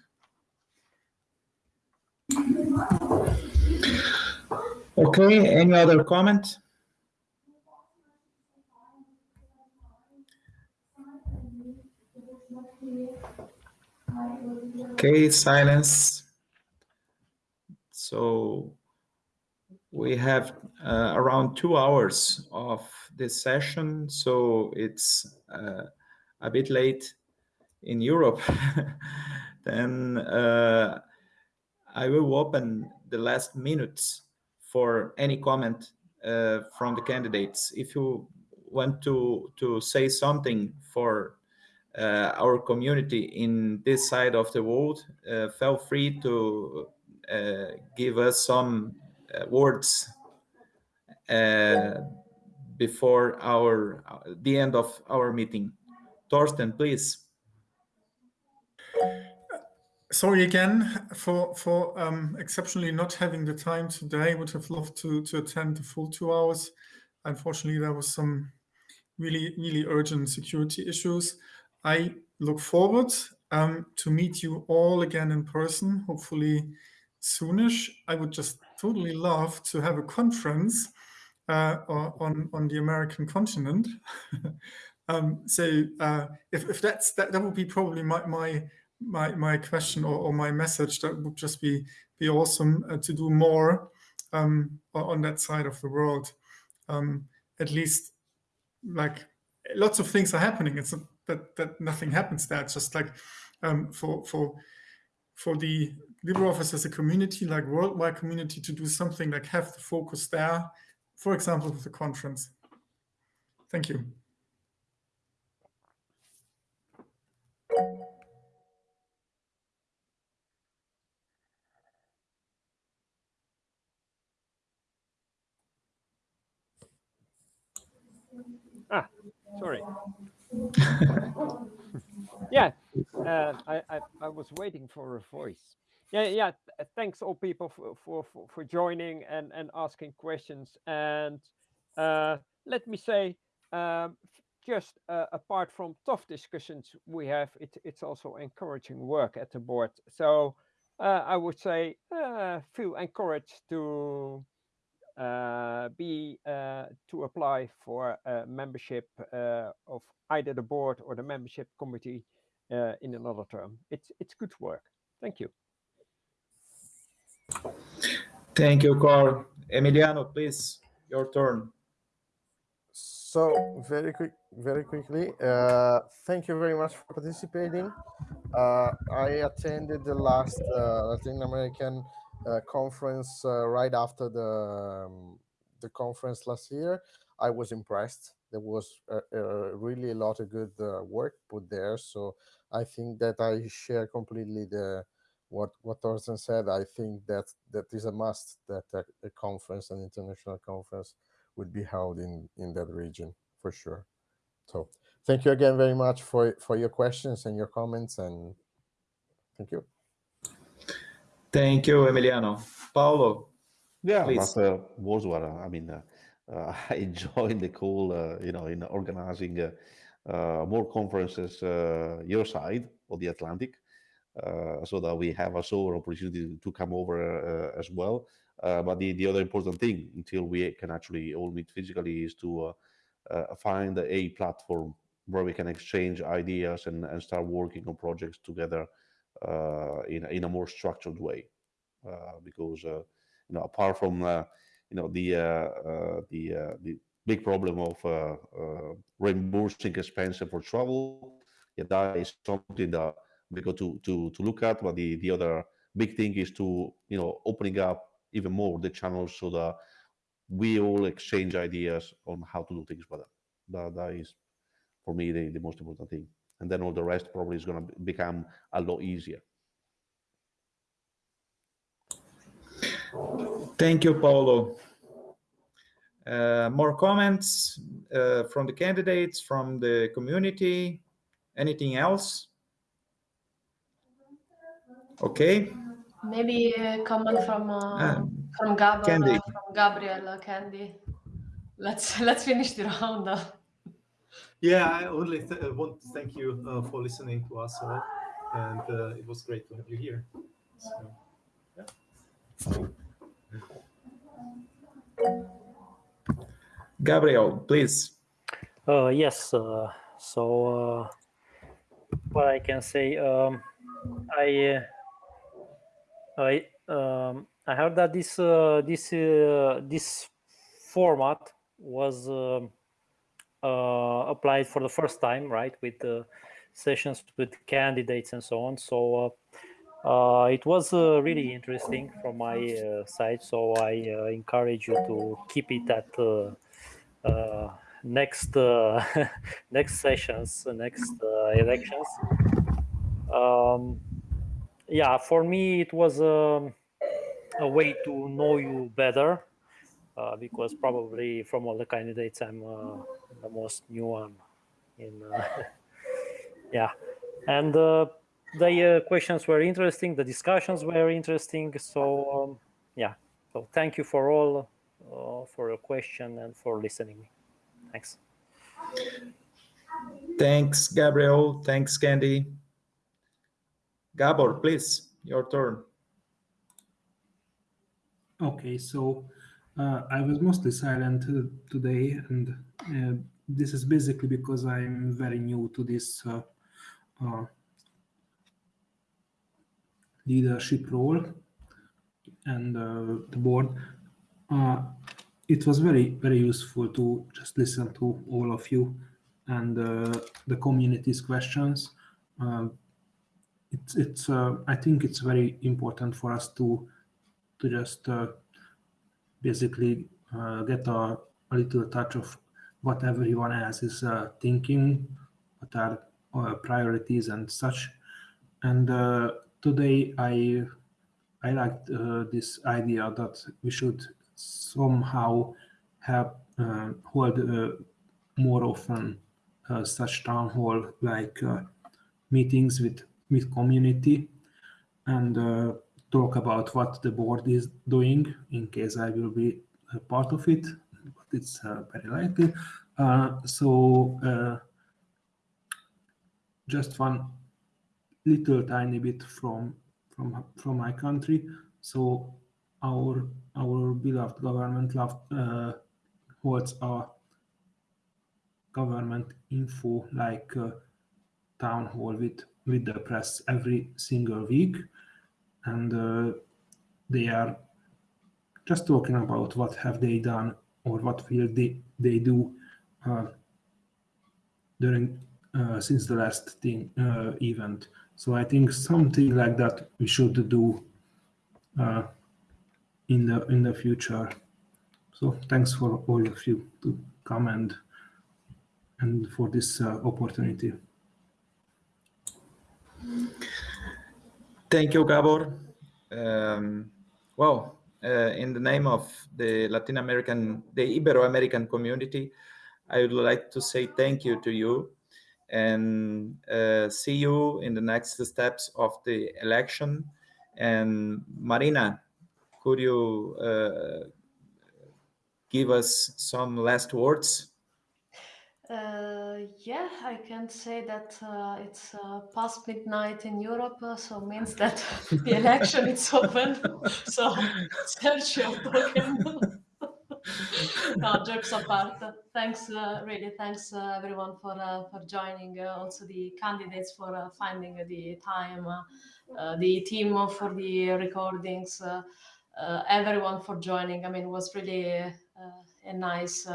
Okay, any other comment? Okay, silence. So we have uh, around two hours of this session, so it's uh, a bit late in Europe. then uh, I will open the last minutes for any comment uh, from the candidates. If you want to, to say something for uh, our community in this side of the world, uh, feel free to give us some words uh, before our the end of our meeting. Thorsten, please. Sorry again for for um, exceptionally not having the time today. Would have loved to to attend the full two hours. Unfortunately, there was some really really urgent security issues. I look forward um, to meet you all again in person, hopefully soonish. I would just totally love to have a conference uh, on on the American continent. um, so uh, if if that's that that would be probably my my my my question or, or my message. That would just be be awesome uh, to do more um, on that side of the world. Um, at least like lots of things are happening. It's not that that nothing happens there. It's just like um, for for for the LibreOffice as a community, like worldwide community, to do something like have the focus there, for example, with the conference. Thank you. Ah, sorry. yeah, uh, I, I, I was waiting for a voice. Yeah, yeah. Thanks all people for for for, joining and and asking questions. And uh, let me say, um, just uh, apart from tough discussions we have, it, it's also encouraging work at the board. So uh, I would say uh, feel encouraged to uh, be uh, to apply for membership uh, of either the board or the membership committee uh, in another term. It's it's good work. Thank you. Thank you, Cor. Emiliano, please, your turn. So very quick, very quickly, uh, thank you very much for participating. Uh, I attended the last uh, Latin American uh, conference uh, right after the um, the conference last year. I was impressed. There was really a lot of good uh, work put there. So I think that I share completely the what what Thorsten said. I think that that is a must that a, a conference, an international conference, would be held in in that region for sure. So thank you again very much for for your questions and your comments and thank you. Thank you, Emiliano. Paolo. Yeah, please. but uh, was what I mean. Uh, uh, I joined the call, uh, you know, in organizing uh, uh, more conferences your side of the Atlantic, Uh, so that we have also an opportunity to come over uh, as well. Uh, but the, the other important thing, until we can actually all meet physically, is to find a platform where we can exchange ideas and, and start working on projects together uh, in, in a more structured way. Uh, because, uh, you know, apart from, you know, the, the, the big problem of reimbursing expenses for travel, yeah, that is something that we got to, to, to look at. But the, the other big thing is to, you know, opening up even more the channels so that we all exchange ideas on how to do things better. That, that is, for me, the, the most important thing and then all the rest probably is going to become a lot easier. Thank you, Paolo. Uh, more comments uh, from the candidates, from the community? Anything else? Okay. Maybe a comment from uh, um, from Gabriel, from Gabriel Candy. Let's let's finish the round. Yeah, I only th uh, want to thank you uh, for listening to us all, and uh, it was great to have you here. So, yeah. Gabriel, please. Uh, yes. Uh, so uh, what I can say, um, I uh, I um, I heard that this uh, this uh, this format was um, uh, applied for the first time, right, with uh, sessions with candidates and so on. So uh, it was really interesting from my side. So I encourage you to keep it at next next sessions, next elections. Um, yeah, for me it was um, a way to know you better uh, because probably from all the candidates I'm uh, the most new one in uh, yeah. And uh, the uh, questions were interesting the discussions were interesting so um, yeah. So thank you for all for your question and for listening. Thanks. Thanks gabriel. Thanks candy gabor please your turn okay so uh, I was mostly silent today, and uh, this is basically because I'm very new to this uh, uh leadership role and uh, the board. Uh, it was very, very useful to just listen to all of you and the community's questions. It's, it's I think it's very important for us to to just basically uh, get a, a, little touch of what everyone else is uh, thinking, what are uh, priorities and such. And uh, today I I liked uh, this idea that we should somehow have uh, hold more often such town hall like meetings with with community and talk about what the board is doing in case I will be a part of it, but it's uh, very likely. Uh, so uh, just one little tiny bit from from from my country. So our our beloved government loved, uh, holds a government info like uh, town hall with with the press every single week and uh, they are just talking about what have they done or what will they, they do uh, during uh, since the last thing, uh, event. So I think something like that we should do uh, in the in the future. So thanks for all of you to come and and for this uh, opportunity. Thank you, Gabor. Um, well, uh, in the name of the Latin American, the Ibero-American community, I would like to say thank you to you and uh, see you in the next steps of the election. And Marina, could you uh, give us some last words? Uh, yeah, I can say that uh, it's uh, past midnight in Europe, uh, so means that the election is open. so search your token. no, jokes apart. Thanks, uh, really, thanks uh, everyone for for joining. also the candidates for finding the time, the team for the recordings. everyone for joining. I mean, it was really a nice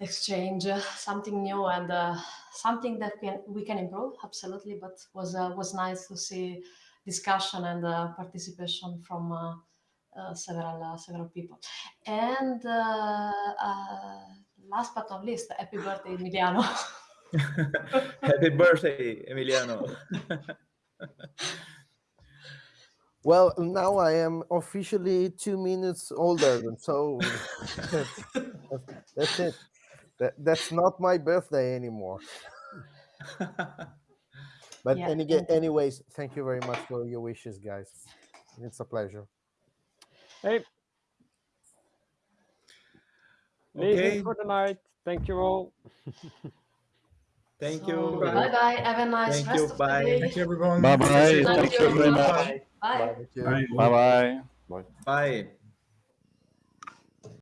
exchange uh, something new and uh, something that can, we can improve absolutely but was uh, was nice to see discussion and uh, participation from uh, uh, several several people. And last but not least happy birthday emiliano. Happy birthday emiliano. Well, now I am officially two minutes older, so that's it. That, that's not my birthday anymore. but yeah, any, anyways, thank you very much for your wishes, guys. It's a pleasure. Hey. Okay. for the night. Thank you all. Thank you. Bye bye. Have a nice Thank rest you. of Bye. the day. Thank you, everyone. Bye bye. Thank Thank you very much. Bye. Bye bye. Bye.